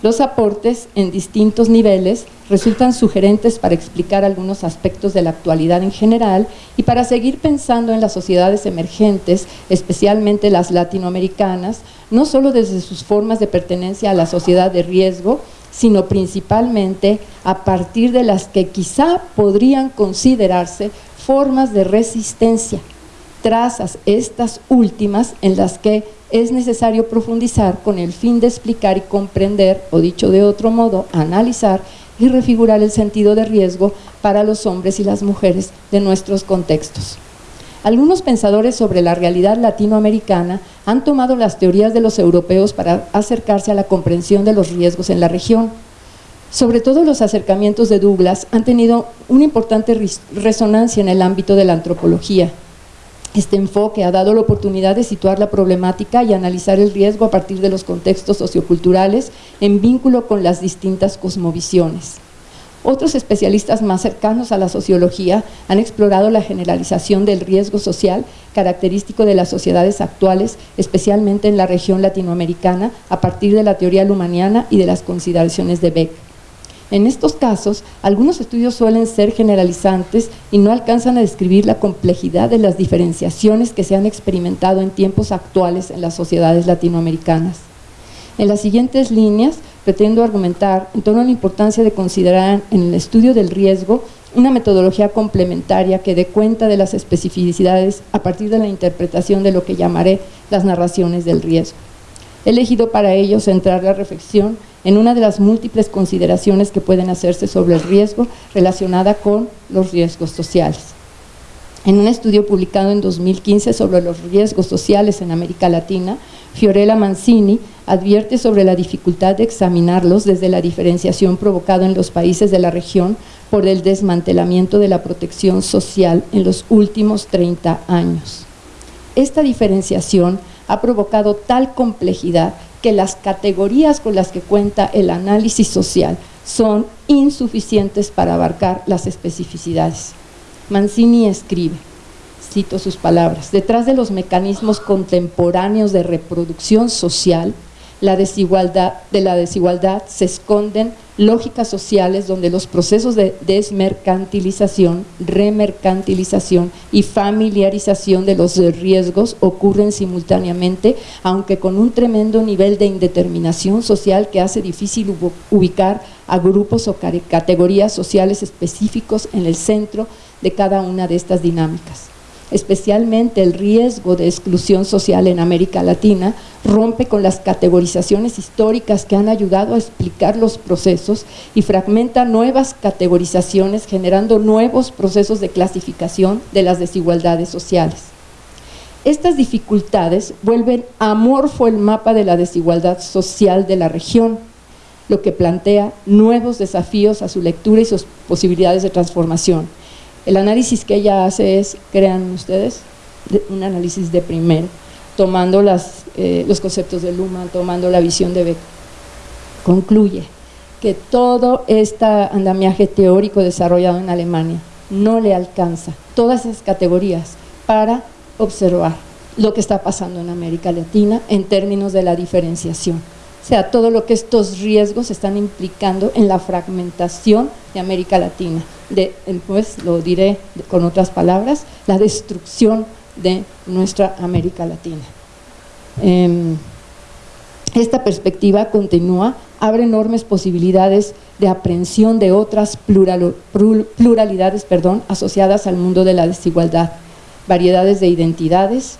Los aportes en distintos niveles resultan sugerentes para explicar algunos aspectos de la actualidad en general y para seguir pensando en las sociedades emergentes, especialmente las latinoamericanas, no solo desde sus formas de pertenencia a la sociedad de riesgo, sino principalmente a partir de las que quizá podrían considerarse formas de resistencia, trazas estas últimas en las que es necesario profundizar con el fin de explicar y comprender, o dicho de otro modo, analizar y refigurar el sentido de riesgo para los hombres y las mujeres de nuestros contextos. Algunos pensadores sobre la realidad latinoamericana han tomado las teorías de los europeos para acercarse a la comprensión de los riesgos en la región. Sobre todo los acercamientos de Douglas han tenido una importante resonancia en el ámbito de la antropología, este enfoque ha dado la oportunidad de situar la problemática y analizar el riesgo a partir de los contextos socioculturales en vínculo con las distintas cosmovisiones. Otros especialistas más cercanos a la sociología han explorado la generalización del riesgo social característico de las sociedades actuales, especialmente en la región latinoamericana, a partir de la teoría lumaniana y de las consideraciones de Beck. En estos casos, algunos estudios suelen ser generalizantes y no alcanzan a describir la complejidad de las diferenciaciones que se han experimentado en tiempos actuales en las sociedades latinoamericanas. En las siguientes líneas pretendo argumentar en torno a la importancia de considerar en el estudio del riesgo una metodología complementaria que dé cuenta de las especificidades a partir de la interpretación de lo que llamaré las narraciones del riesgo. He elegido para ello centrar la reflexión en una de las múltiples consideraciones que pueden hacerse sobre el riesgo relacionada con los riesgos sociales. En un estudio publicado en 2015 sobre los riesgos sociales en América Latina, Fiorella Mancini advierte sobre la dificultad de examinarlos desde la diferenciación provocada en los países de la región por el desmantelamiento de la protección social en los últimos 30 años. Esta diferenciación ha provocado tal complejidad que las categorías con las que cuenta el análisis social son insuficientes para abarcar las especificidades. Mancini escribe, cito sus palabras, detrás de los mecanismos contemporáneos de reproducción social, la desigualdad, de la desigualdad se esconden lógicas sociales donde los procesos de desmercantilización, remercantilización y familiarización de los riesgos ocurren simultáneamente, aunque con un tremendo nivel de indeterminación social que hace difícil ubicar a grupos o categorías sociales específicos en el centro de cada una de estas dinámicas especialmente el riesgo de exclusión social en América Latina, rompe con las categorizaciones históricas que han ayudado a explicar los procesos y fragmenta nuevas categorizaciones generando nuevos procesos de clasificación de las desigualdades sociales. Estas dificultades vuelven amorfo el mapa de la desigualdad social de la región, lo que plantea nuevos desafíos a su lectura y sus posibilidades de transformación el análisis que ella hace es, crean ustedes, un análisis de primero, tomando eh, los conceptos de Luhmann, tomando la visión de Beck. Concluye que todo este andamiaje teórico desarrollado en Alemania no le alcanza todas esas categorías para observar lo que está pasando en América Latina en términos de la diferenciación. O sea, todo lo que estos riesgos están implicando en la fragmentación de América Latina de, pues lo diré con otras palabras, la destrucción de nuestra América Latina. Em, esta perspectiva continúa, abre enormes posibilidades de aprehensión de otras pluralidades perdón, asociadas al mundo de la desigualdad, variedades de identidades,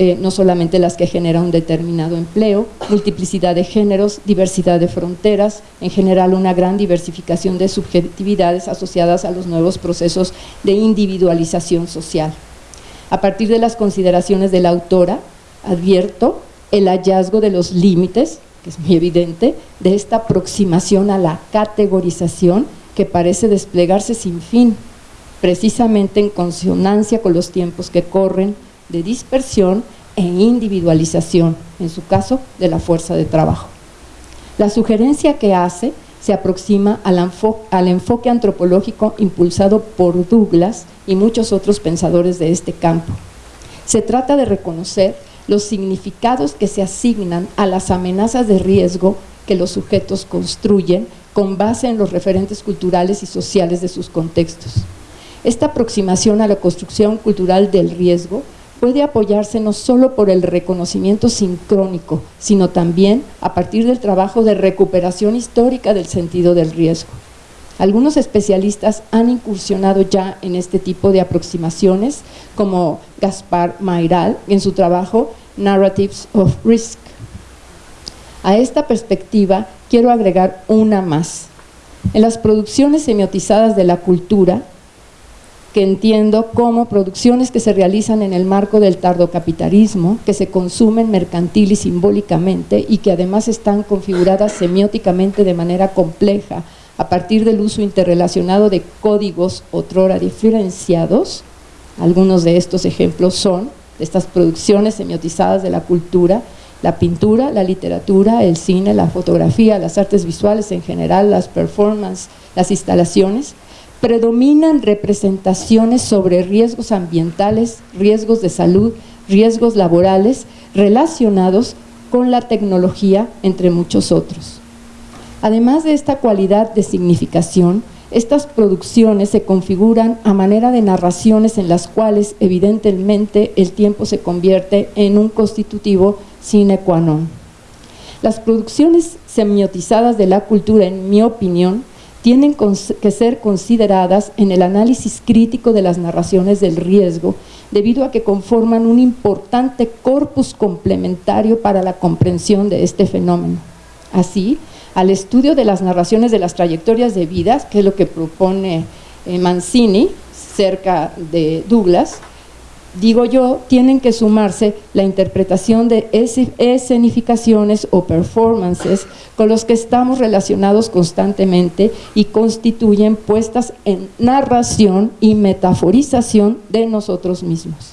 eh, no solamente las que generan un determinado empleo, multiplicidad de géneros, diversidad de fronteras, en general una gran diversificación de subjetividades asociadas a los nuevos procesos de individualización social. A partir de las consideraciones de la autora, advierto el hallazgo de los límites, que es muy evidente, de esta aproximación a la categorización que parece desplegarse sin fin, precisamente en consonancia con los tiempos que corren, de dispersión e individualización, en su caso, de la fuerza de trabajo. La sugerencia que hace se aproxima al, enfoque antropológico impulsado por Douglas y muchos otros pensadores de este campo. Se trata de reconocer los significados que se asignan a las amenazas de riesgo que los sujetos construyen con base en los referentes culturales y sociales de sus contextos. Esta aproximación a la construcción cultural del riesgo puede apoyarse no solo por el reconocimiento sincrónico, sino también a partir del trabajo de recuperación histórica del sentido del riesgo. Algunos especialistas han incursionado ya en este tipo de aproximaciones, como Gaspar Mairal en su trabajo Narratives of Risk. A esta perspectiva quiero agregar una más. En las producciones semiotizadas de la cultura, que entiendo como producciones que se realizan en el marco del tardocapitalismo, que se consumen mercantil y simbólicamente y que además están configuradas semióticamente de manera compleja a partir del uso interrelacionado de códigos otrora diferenciados. Algunos de estos ejemplos son estas producciones semiotizadas de la cultura, la pintura, la literatura, el cine, la fotografía, las artes visuales en general, las performances, las instalaciones, predominan representaciones sobre riesgos ambientales, riesgos de salud, riesgos laborales relacionados con la tecnología, entre muchos otros. Además de esta cualidad de significación, estas producciones se configuran a manera de narraciones en las cuales evidentemente el tiempo se convierte en un constitutivo sine qua non. Las producciones semiotizadas de la cultura, en mi opinión, tienen que ser consideradas en el análisis crítico de las narraciones del riesgo, debido a que conforman un importante corpus complementario para la comprensión de este fenómeno. Así, al estudio de las narraciones de las trayectorias de vidas, que es lo que propone eh, Mancini cerca de Douglas, digo yo, tienen que sumarse la interpretación de escenificaciones o performances con los que estamos relacionados constantemente y constituyen puestas en narración y metaforización de nosotros mismos.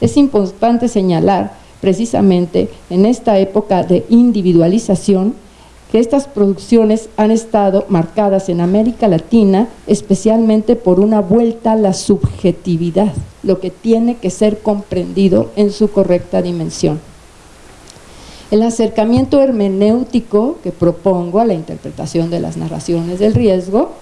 Es importante señalar precisamente en esta época de individualización que estas producciones han estado marcadas en América Latina especialmente por una vuelta a la subjetividad, lo que tiene que ser comprendido en su correcta dimensión. El acercamiento hermenéutico que propongo a la interpretación de las narraciones del riesgo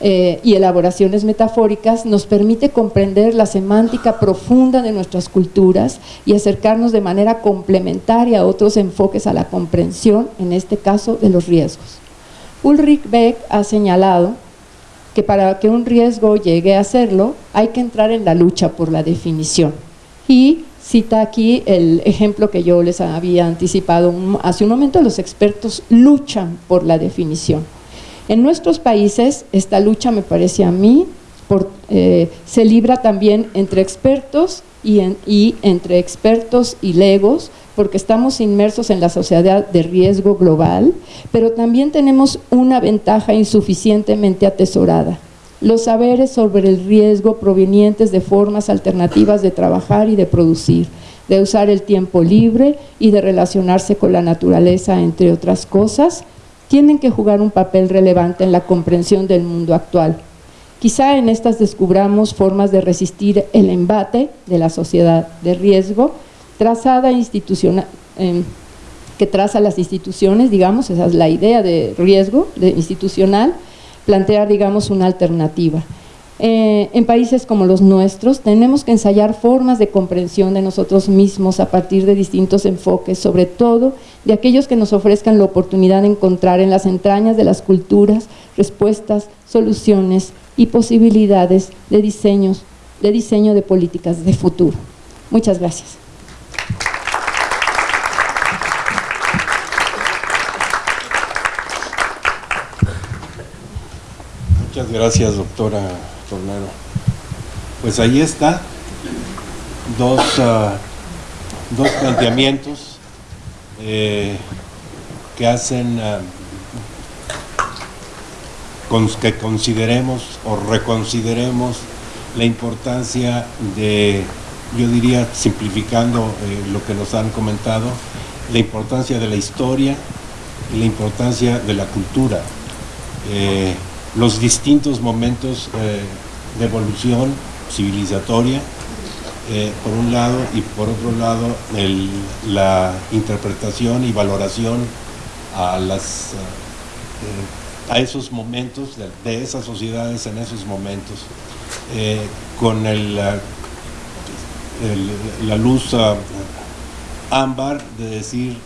eh, y elaboraciones metafóricas nos permite comprender la semántica profunda de nuestras culturas y acercarnos de manera complementaria a otros enfoques a la comprensión, en este caso de los riesgos. Ulrich Beck ha señalado que para que un riesgo llegue a serlo hay que entrar en la lucha por la definición y cita aquí el ejemplo que yo les había anticipado hace un momento, los expertos luchan por la definición en nuestros países esta lucha me parece a mí eh, se libra también entre expertos y, y entre expertos y legos porque estamos inmersos en la sociedad de riesgo global, pero también tenemos una ventaja insuficientemente atesorada. Los saberes sobre el riesgo provenientes de formas alternativas de trabajar y de producir, de usar el tiempo libre y de relacionarse con la naturaleza, entre otras cosas, tienen que jugar un papel relevante en la comprensión del mundo actual. Quizá en estas descubramos formas de resistir el embate de la sociedad de riesgo, trazada institucional, em, que traza las instituciones, digamos, esa es la idea de riesgo de institucional, plantear, digamos, una alternativa. Eh, en países como los nuestros tenemos que ensayar formas de comprensión de nosotros mismos a partir de distintos enfoques, sobre todo de aquellos que nos ofrezcan la oportunidad de encontrar en las entrañas de las culturas respuestas, soluciones y posibilidades de, diseños, de diseño de políticas de futuro. Muchas gracias. Muchas gracias, doctora Tornero. Pues ahí está, dos, ah, dos planteamientos eh, que hacen ah, que consideremos o reconsideremos la importancia de, yo diría, simplificando eh, lo que nos han comentado, la importancia de la historia y la importancia de la cultura. Eh, los distintos momentos eh, de evolución civilizatoria, eh, por un lado, y por otro lado, la interpretación y valoración a, las, a esos momentos, de, esas sociedades en esos momentos, con el, la luz ámbar de decir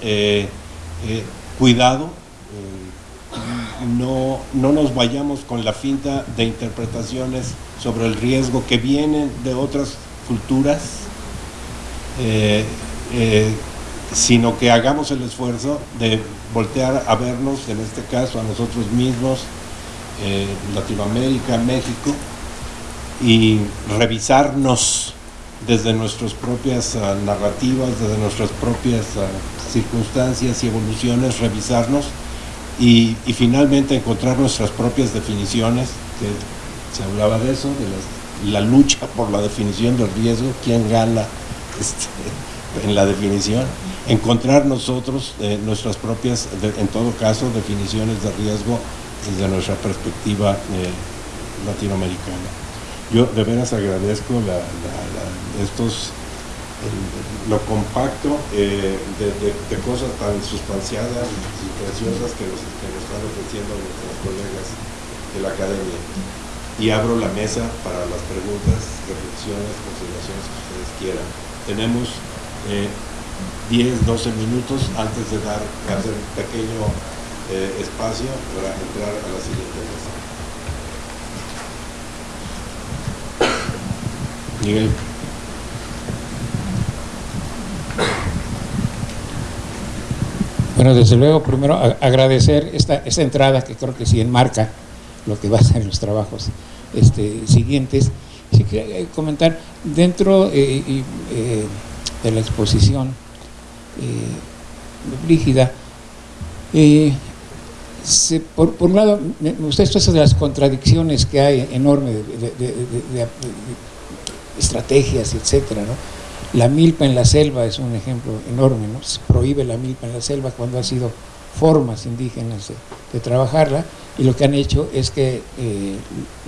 cuidado, no, no nos vayamos con la finta de interpretaciones sobre el riesgo que vienen de otras culturas, eh, eh, sino que hagamos el esfuerzo de voltear a vernos, en este caso a nosotros mismos, eh, Latinoamérica, México, y revisarnos desde nuestras propias ah, narrativas, desde nuestras propias ah, circunstancias y evoluciones, revisarnos y, finalmente encontrar nuestras propias definiciones, que se hablaba de eso, de la lucha por la definición del riesgo, quién gana este, en la definición, encontrar nosotros eh, nuestras propias, en todo caso, definiciones de riesgo desde nuestra perspectiva eh, latinoamericana. Yo de veras agradezco estos lo compacto eh, de, cosas tan sustanciadas y preciosas que nos, están ofreciendo nuestros colegas de la academia. Y abro la mesa para las preguntas, reflexiones, consideraciones que ustedes quieran. Tenemos 10, eh, 12 minutos antes de dar, hacer un pequeño eh, espacio para entrar a la siguiente mesa. Miguel. Bueno, desde luego, primero agradecer esta, entrada que creo que sí enmarca lo que va a ser los trabajos este, siguientes. Sí que comentar, dentro eh, eh, de la exposición eh, Brígida, por, un lado, me gusta esto de las contradicciones que hay enormes de, de estrategias, etcétera, ¿no? La milpa en la selva es un ejemplo enorme, ¿no? Se prohíbe la milpa en la selva cuando ha sido formas indígenas de, trabajarla y lo que han hecho es que eh,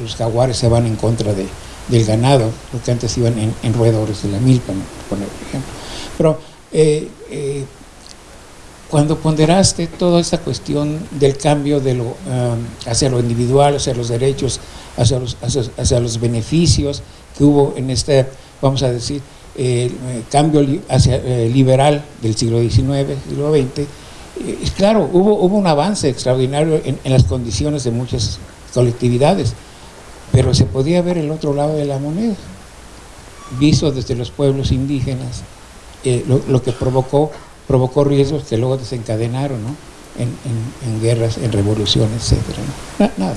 los jaguares se van en contra de, del ganado, lo que antes iban en, roedores de la milpa, por ejemplo. Pero eh, eh, cuando ponderaste toda esta cuestión del cambio de lo, hacia lo individual, hacia los derechos, hacia los, hacia los beneficios que hubo en este, vamos a decir, el eh, cambio hacia, eh, liberal del siglo XIX, siglo XX, eh, claro, hubo, hubo un avance extraordinario en, las condiciones de muchas colectividades, pero se podía ver el otro lado de la moneda, visto desde los pueblos indígenas, lo, que provocó, provocó riesgos que luego desencadenaron en, guerras, en revoluciones, etc. Nada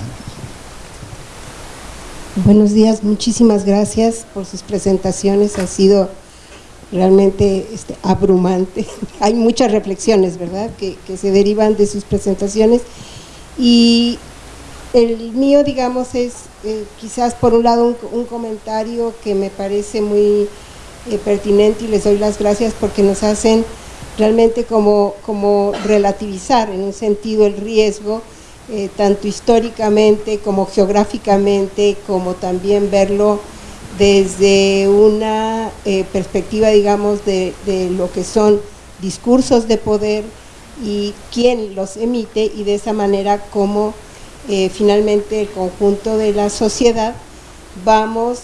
Buenos días, muchísimas gracias por sus presentaciones, ha sido realmente este, abrumante. Hay muchas reflexiones, ¿verdad?, que, se derivan de sus presentaciones y el mío, digamos, es eh, quizás por un lado un, comentario que me parece muy eh, pertinente y les doy las gracias porque nos hacen realmente como, como relativizar en un sentido el riesgo eh, tanto históricamente como geográficamente, como también verlo desde una eh, perspectiva, digamos, de, lo que son discursos de poder y quién los emite y de esa manera como eh, finalmente el conjunto de la sociedad vamos,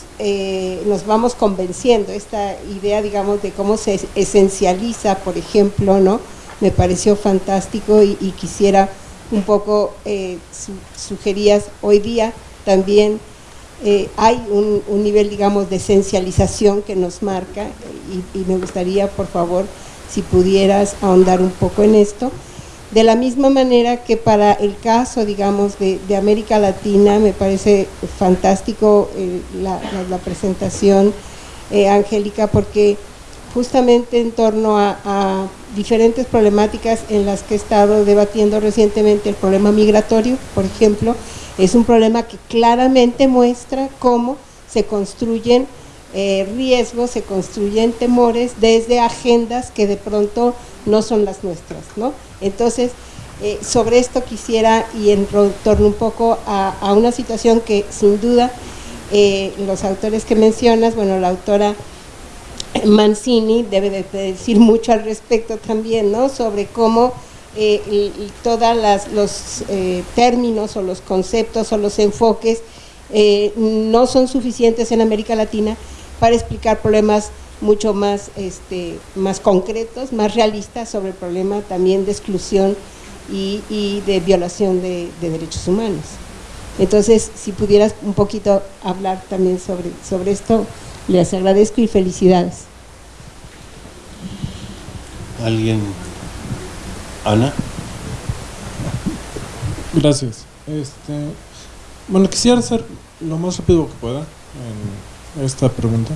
nos vamos convenciendo, esta idea, digamos, de cómo se esencializa, por ejemplo, ¿no? Me pareció fantástico y quisiera un poco eh, sugerías hoy día también eh, hay un, nivel, digamos, de esencialización que nos marca y, me gustaría, por favor, si pudieras ahondar un poco en esto. De la misma manera que para el caso, digamos, de, América Latina, me parece fantástico eh, la, presentación, Angélica, porque justamente en torno a, diferentes problemáticas en las que he estado debatiendo recientemente, el problema migratorio, por ejemplo, es un problema que claramente muestra cómo se construyen eh, riesgos, se construyen temores desde agendas que de pronto no son las nuestras, ¿no? Entonces, eh, sobre esto quisiera y en torno un poco a, una situación que sin duda eh, los autores que mencionas, bueno, la autora Mancini debe de decir mucho al respecto también, ¿no? Sobre cómo eh, los eh, términos o los conceptos o los enfoques eh, no son suficientes en América Latina para explicar problemas mucho más, este, más concretos, más realistas sobre el problema también de exclusión y, de violación de, derechos humanos. Entonces, si pudieras un poquito hablar también sobre, sobre esto, les agradezco y felicidades. ¿Alguien? Ana. Gracias. Este, bueno, quisiera hacer lo más rápido que pueda en esta pregunta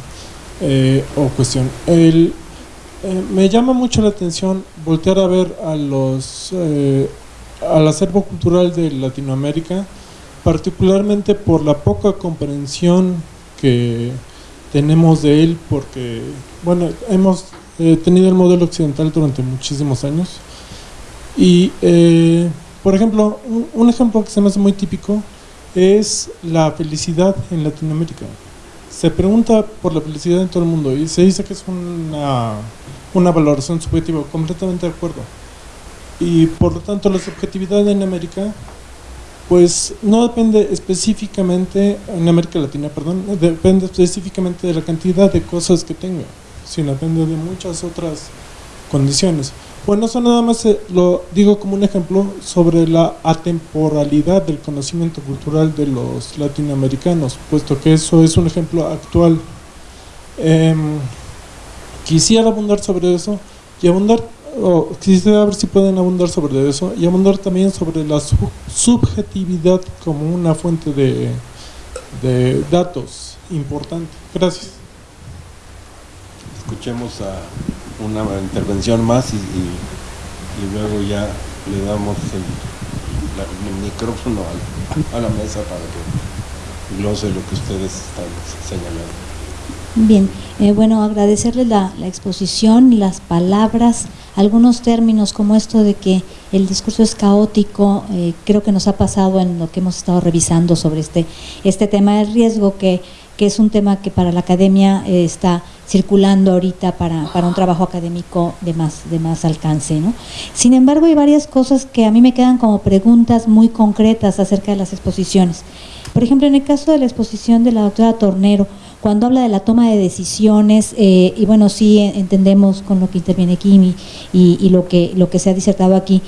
eh, o cuestión. Eh, me llama mucho la atención voltear a ver a los eh, al acervo cultural de Latinoamérica, particularmente por la poca comprensión que tenemos de él, porque bueno hemos tenido el modelo occidental durante muchísimos años. Y por ejemplo un ejemplo que se me hace muy típico es la felicidad en Latinoamérica. Se pregunta por la felicidad en todo el mundo y se dice que es una, una valoración subjetiva, completamente de acuerdo. Y por lo tanto la subjetividad en América pues no depende específicamente, en América Latina, perdón, depende específicamente de la cantidad de cosas que tenga, sino depende de muchas otras condiciones. Bueno, eso nada más eh, lo digo como un ejemplo sobre la atemporalidad del conocimiento cultural de los latinoamericanos, puesto que eso es un ejemplo actual. Em, quisiera abundar sobre eso y abundar, o quisiera ver si pueden abundar sobre eso y abundar también sobre la subjetividad como una fuente de, de datos importante. Gracias. Escuchemos a una intervención más y, luego ya le damos el, micrófono a, la mesa para que glose lo que ustedes están señalando. Bien, eh, bueno, agradecerles la, la exposición, las palabras, algunos términos como esto de que el discurso es caótico, eh, creo que nos ha pasado en lo que hemos estado revisando sobre este, este tema del riesgo, que, que es un tema que para la academia eh, está circulando ahorita para, para, un trabajo académico de más, de más alcance. ¿no? Sin embargo, hay varias cosas que a mí me quedan como preguntas muy concretas acerca de las exposiciones. Por ejemplo, en el caso de la exposición de la doctora Tornero, cuando habla de la toma de decisiones, eh, y bueno, sí entendemos con lo que interviene Kimi y, lo, que, lo que se ha disertado aquí,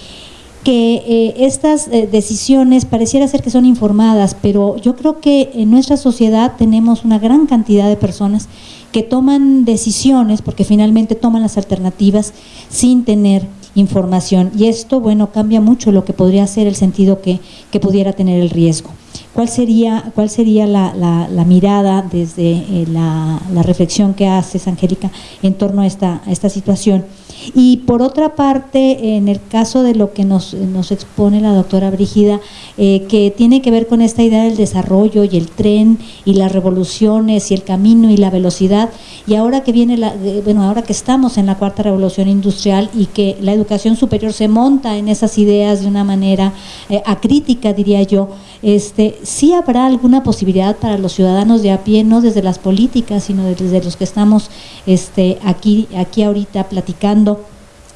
que eh, estas eh, decisiones pareciera ser que son informadas, pero yo creo que en nuestra sociedad tenemos una gran cantidad de personas que toman decisiones, porque finalmente toman las alternativas sin tener información. Y esto, bueno, cambia mucho lo que podría ser el sentido que, que pudiera tener el riesgo. ¿Cuál sería, cuál sería la, la, mirada desde eh, la, la, reflexión que haces, Angélica, en torno a esta, a esta situación? Y por otra parte, en el caso de lo que nos, nos expone la doctora Brígida, eh, que tiene que ver con esta idea del desarrollo y el tren y las revoluciones y el camino y la velocidad, y ahora que viene la, eh, bueno, ahora que estamos en la cuarta revolución industrial y que la educación superior se monta en esas ideas de una manera eh, acrítica, diría yo, este, sí habrá alguna posibilidad para los ciudadanos de a pie, no desde las políticas, sino desde los que estamos este, aquí, aquí ahorita platicando,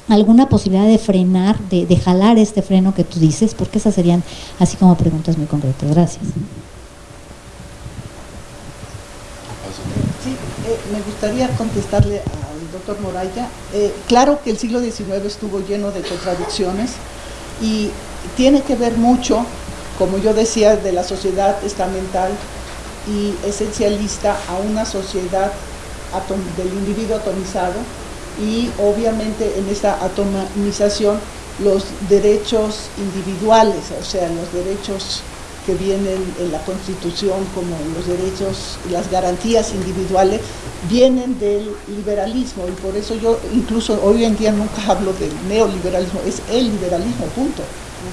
alguna posibilidad de frenar, de, jalar este freno que tú dices, porque esas serían así como preguntas muy concretas. Gracias. Sí, eh, me gustaría contestarle al doctor Moraya. Eh, claro que el siglo XIX estuvo lleno de contradicciones y tiene que ver mucho como yo decía, de la sociedad estamental y esencialista a una sociedad del individuo atomizado y obviamente en esta atomización los derechos individuales, o sea, los derechos que vienen en la Constitución como los derechos, las garantías individuales, vienen del liberalismo y por eso yo incluso hoy en día nunca hablo del neoliberalismo, es el liberalismo, punto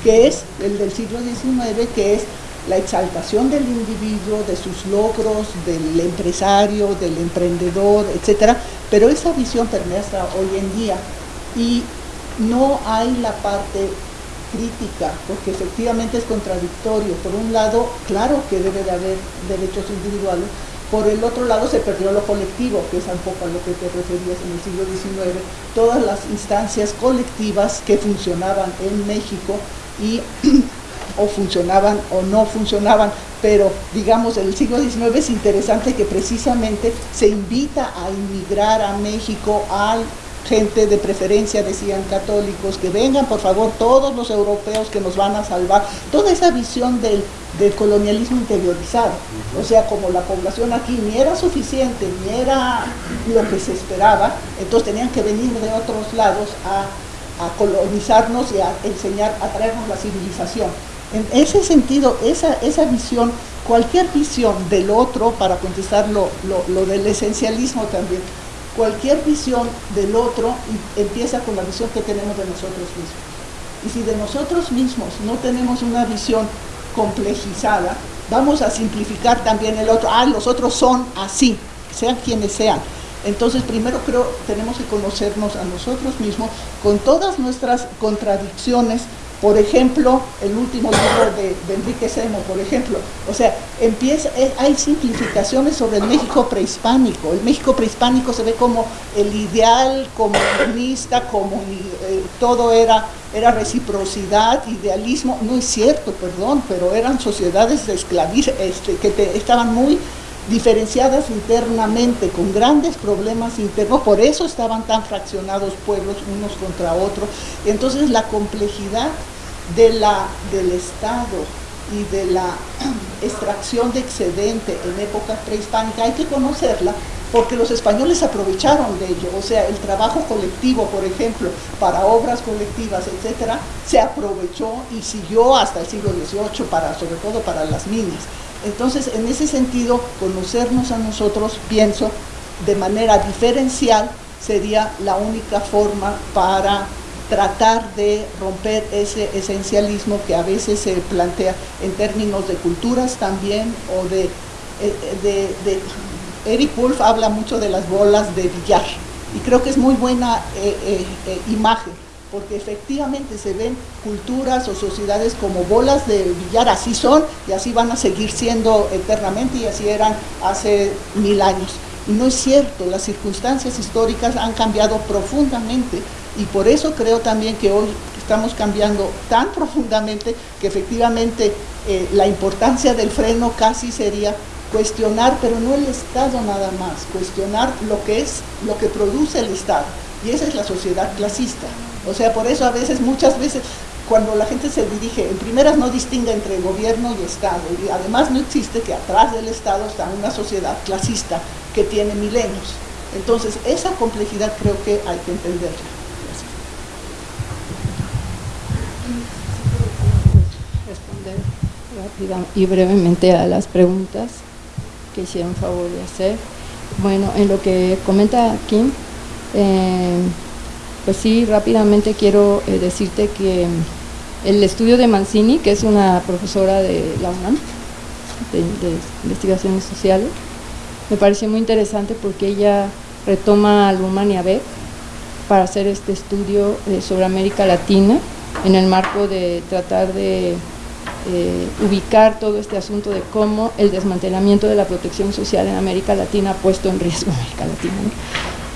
que es el del siglo XIX, que es la exaltación del individuo, de sus logros, del empresario, del emprendedor, etcétera, pero esa visión permea hasta hoy en día y no hay la parte crítica, porque efectivamente es contradictorio. Por un lado, claro que debe de haber derechos individuales, Por el otro lado se perdió lo colectivo, que es un poco a lo que te referías en el siglo XIX, todas las instancias colectivas que funcionaban en México y o funcionaban o no funcionaban, pero digamos el siglo XIX es interesante que precisamente se invita a inmigrar a México al gente de preferencia, decían católicos, que vengan por favor todos los europeos que nos van a salvar, toda esa visión del, colonialismo interiorizado, o sea, como la población aquí ni era suficiente, ni era lo que se esperaba, entonces tenían que venir de otros lados a, colonizarnos y a enseñar, a traernos la civilización. En ese sentido, esa, esa visión, cualquier visión del otro, para contestar lo, lo del esencialismo también, cualquier visión del otro empieza con la visión que tenemos de nosotros mismos. Y si de nosotros mismos no tenemos una visión complejizada, vamos a simplificar también el otro. Ah, los otros son así, sean quienes sean. Entonces, primero creo tenemos que conocernos a nosotros mismos con todas nuestras contradicciones, por ejemplo, el último libro de, Enrique Semo, por ejemplo. O sea, empieza, eh, hay simplificaciones sobre el México prehispánico. El México prehispánico se ve como el ideal comunista, como eh, todo era, era reciprocidad, idealismo. No es cierto, perdón, pero eran sociedades esclavistas este, que estaban muy diferenciadas internamente, con grandes problemas internos, por eso estaban tan fraccionados pueblos unos contra otros. Entonces la complejidad de la, del Estado y de la extracción de excedente en época prehispánica hay que conocerla porque los españoles aprovecharon de ello, o sea, el trabajo colectivo, por ejemplo, para obras colectivas, etcétera, se aprovechó y siguió hasta el siglo XVIII, para, sobre todo para las minas. Entonces, en ese sentido, conocernos a nosotros, pienso, de manera diferencial, sería la única forma para tratar de romper ese esencialismo que a veces se plantea en términos de culturas también o de, eh, Eric Wolf habla mucho de las bolas de billar y creo que es muy buena eh, eh, imagen porque efectivamente se ven culturas o sociedades como bolas de billar, así son y así van a seguir siendo eternamente y así eran hace mil años. Y no es cierto, las circunstancias históricas han cambiado profundamente y por eso creo también que hoy estamos cambiando tan profundamente que efectivamente eh, la importancia del freno casi sería cuestionar, pero no el Estado nada más, cuestionar lo que es, lo que produce el Estado. Y esa es la sociedad clasista. O sea, por eso a veces, muchas veces, cuando la gente se dirige, en primeras no distingue entre gobierno y Estado, y además no existe que atrás del Estado está una sociedad clasista que tiene milenios. Entonces, esa complejidad creo que hay que entenderla. Responder rápida y brevemente a las preguntas que hicieron favor de hacer. Bueno, en lo que comenta Kim, eh, pues sí, rápidamente quiero eh, decirte que el estudio de Mancini, que es una profesora de la UNAM, de, investigaciones sociales, me pareció muy interesante porque ella retoma a Luhmann y para hacer este estudio eh, sobre América Latina en el marco de tratar de eh, ubicar todo este asunto de cómo el desmantelamiento de la protección social en América Latina ha puesto en riesgo a América Latina.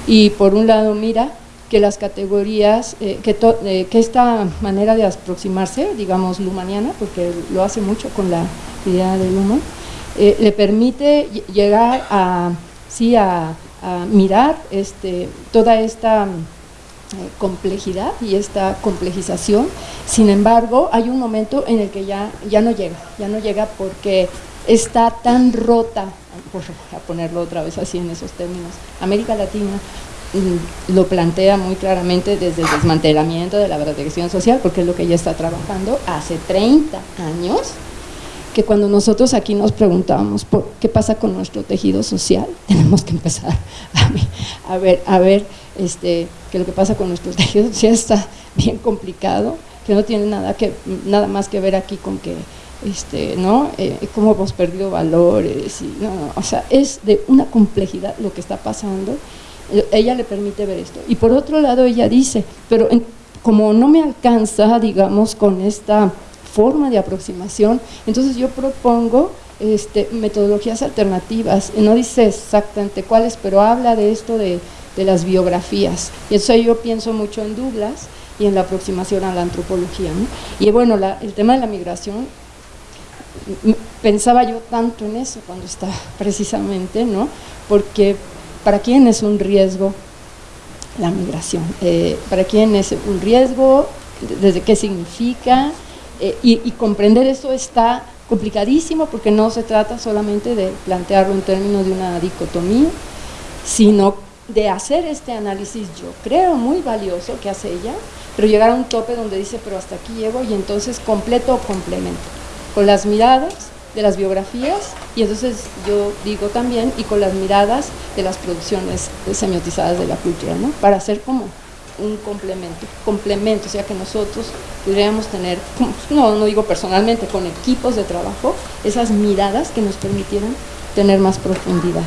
Y por un lado mira que las categorías, eh, que, eh, que, esta manera de aproximarse, digamos, lumaniana, porque lo hace mucho con la idea de Luhmann, eh, le permite llegar a, sí, a, mirar este, toda esta complejidad y esta complejización, sin embargo, hay un momento en el que ya, ya no llega, ya no llega porque está tan rota, por a ponerlo otra vez así en esos términos, América Latina lo plantea muy claramente desde el desmantelamiento de la protección social, porque es lo que ella está trabajando hace 30 años, que cuando nosotros aquí nos preguntamos por qué pasa con nuestro tejido social, tenemos que empezar a, ver, a ver este, que lo que pasa con nuestro tejido social está bien complicado, que no tiene nada, que, nada más que ver aquí con que este, ¿no? Eh, cómo hemos perdido valores, y, o sea, es de una complejidad lo que está pasando ella le permite ver esto. Y por otro lado ella dice, pero como no me alcanza, digamos, con esta forma de aproximación. Entonces yo propongo este, metodologías alternativas, no dice exactamente cuáles, pero habla de esto de, las biografías. Y eso yo pienso mucho en Douglas y en la aproximación a la antropología. Y bueno, el tema de la migración, pensaba yo tanto en eso cuando está precisamente, ¿no? Porque para quién es un riesgo la migración, eh, para quién es un riesgo, desde qué significa, eh, y, comprender eso está complicadísimo porque no se trata solamente de plantearlo en términos de una dicotomía, sino de hacer este análisis, yo creo, muy valioso que hace ella, pero llegar a un tope donde dice, pero hasta aquí llego y entonces completo o complemento, con las miradas de las biografías y entonces yo digo también y con las miradas de las producciones semiotizadas de la cultura, ¿no? Para hacer como un complemento, complemento, o sea que nosotros podríamos tener, no, no digo personalmente, con equipos de trabajo, esas miradas que nos permitieran tener más profundidad.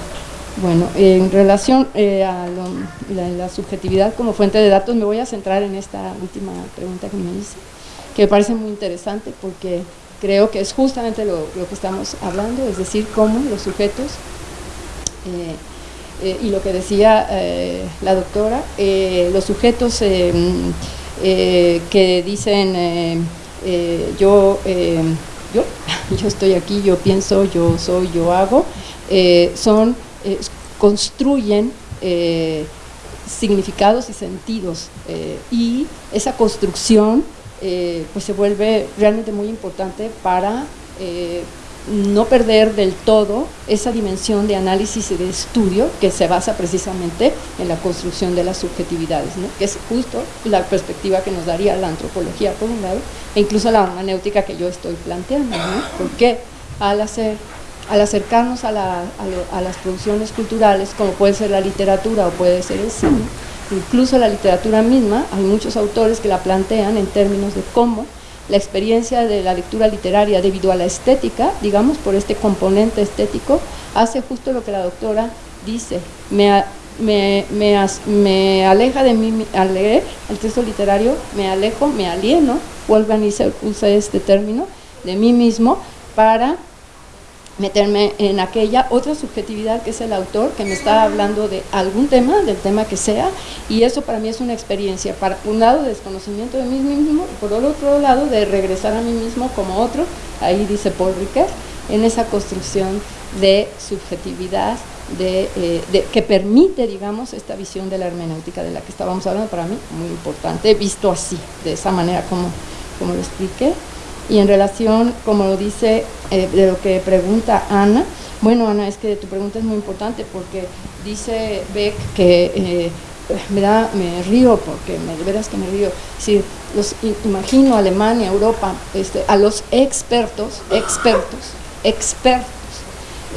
Bueno, en relación eh, a la, subjetividad como fuente de datos, me voy a centrar en esta última pregunta que me hice, que me parece muy interesante porque creo que es justamente lo, que estamos hablando, es decir, cómo los sujetos, eh, eh, y lo que decía eh, la doctora, los sujetos que dicen yo, yo, yo estoy aquí, yo pienso, yo soy, yo hago, son, construyen significados y sentidos y esa construcción eh, pues se vuelve realmente muy importante para eh, no perder del todo esa dimensión de análisis y de estudio que se basa precisamente en la construcción de las subjetividades, que es justo la perspectiva que nos daría la antropología por un lado, e incluso la hermenéutica que yo estoy planteando, porque al hacer al acercarnos a, a las producciones culturales, como puede ser la literatura o puede ser el cine, Incluso la literatura misma, hay muchos autores que la plantean en términos de cómo la experiencia de la lectura literaria debido a la estética, digamos, por este componente estético, hace justo lo que la doctora dice, me, me, aleja de mí, al leer el texto literario, me alejo, me alieno, Wolfgang usa este término, de mí mismo, para meterme en aquella otra subjetividad que es el autor que me está hablando de algún tema, del tema que sea, y eso para mí es una experiencia, para un lado de desconocimiento de mí mismo y por otro lado de regresar a mí mismo como otro, ahí dice Paul Ricoeur, en esa construcción de subjetividad de, eh, que permite, digamos, esta visión de la hermenéutica de la que estábamos hablando, para mí muy importante, visto así, de esa manera como, como lo expliqué. Y en relación, como lo dice, eh, de lo que pregunta Ana, bueno Ana, es que tu pregunta es muy importante porque dice Beck que eh, me, da, me río porque me, de veras que me río. Si los imagino Alemania, Europa, este, a los expertos, expertos, expertos,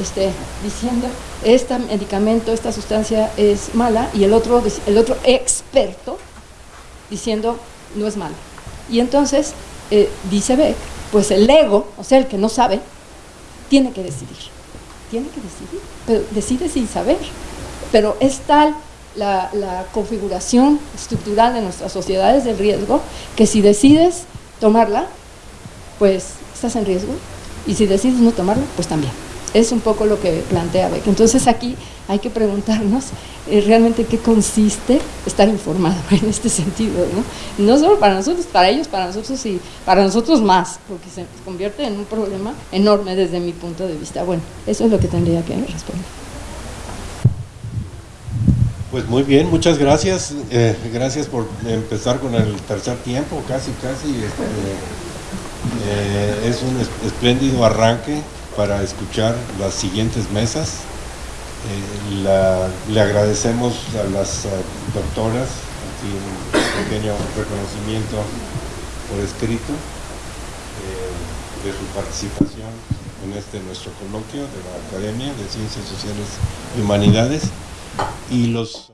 este, diciendo este medicamento, esta sustancia es mala y el otro, el otro experto diciendo no es mala. Y entonces eh, dice Beck, pues el ego, o sea, el que no sabe, tiene que decidir. Tiene que decidir, pero decide sin saber. Pero es tal la, la configuración estructural de nuestras sociedades del riesgo que si decides tomarla, pues estás en riesgo. Y si decides no tomarla, pues también. Es un poco lo que plantea Beck. Entonces aquí hay que preguntarnos eh, realmente qué consiste estar informado en este sentido, ¿no? No solo para nosotros, para ellos, para nosotros y para nosotros más, porque se convierte en un problema enorme desde mi punto de vista. Bueno, eso es lo que tendría que responder. Pues muy bien, muchas gracias. Eh, gracias por empezar con el tercer tiempo, casi, casi. Este, eh, es un espléndido arranque para escuchar las siguientes mesas. Eh, le agradecemos a las eh, doctoras aquí un pequeño reconocimiento por escrito eh, de su participación en este nuestro coloquio de la Academia de Ciencias Sociales y Humanidades y los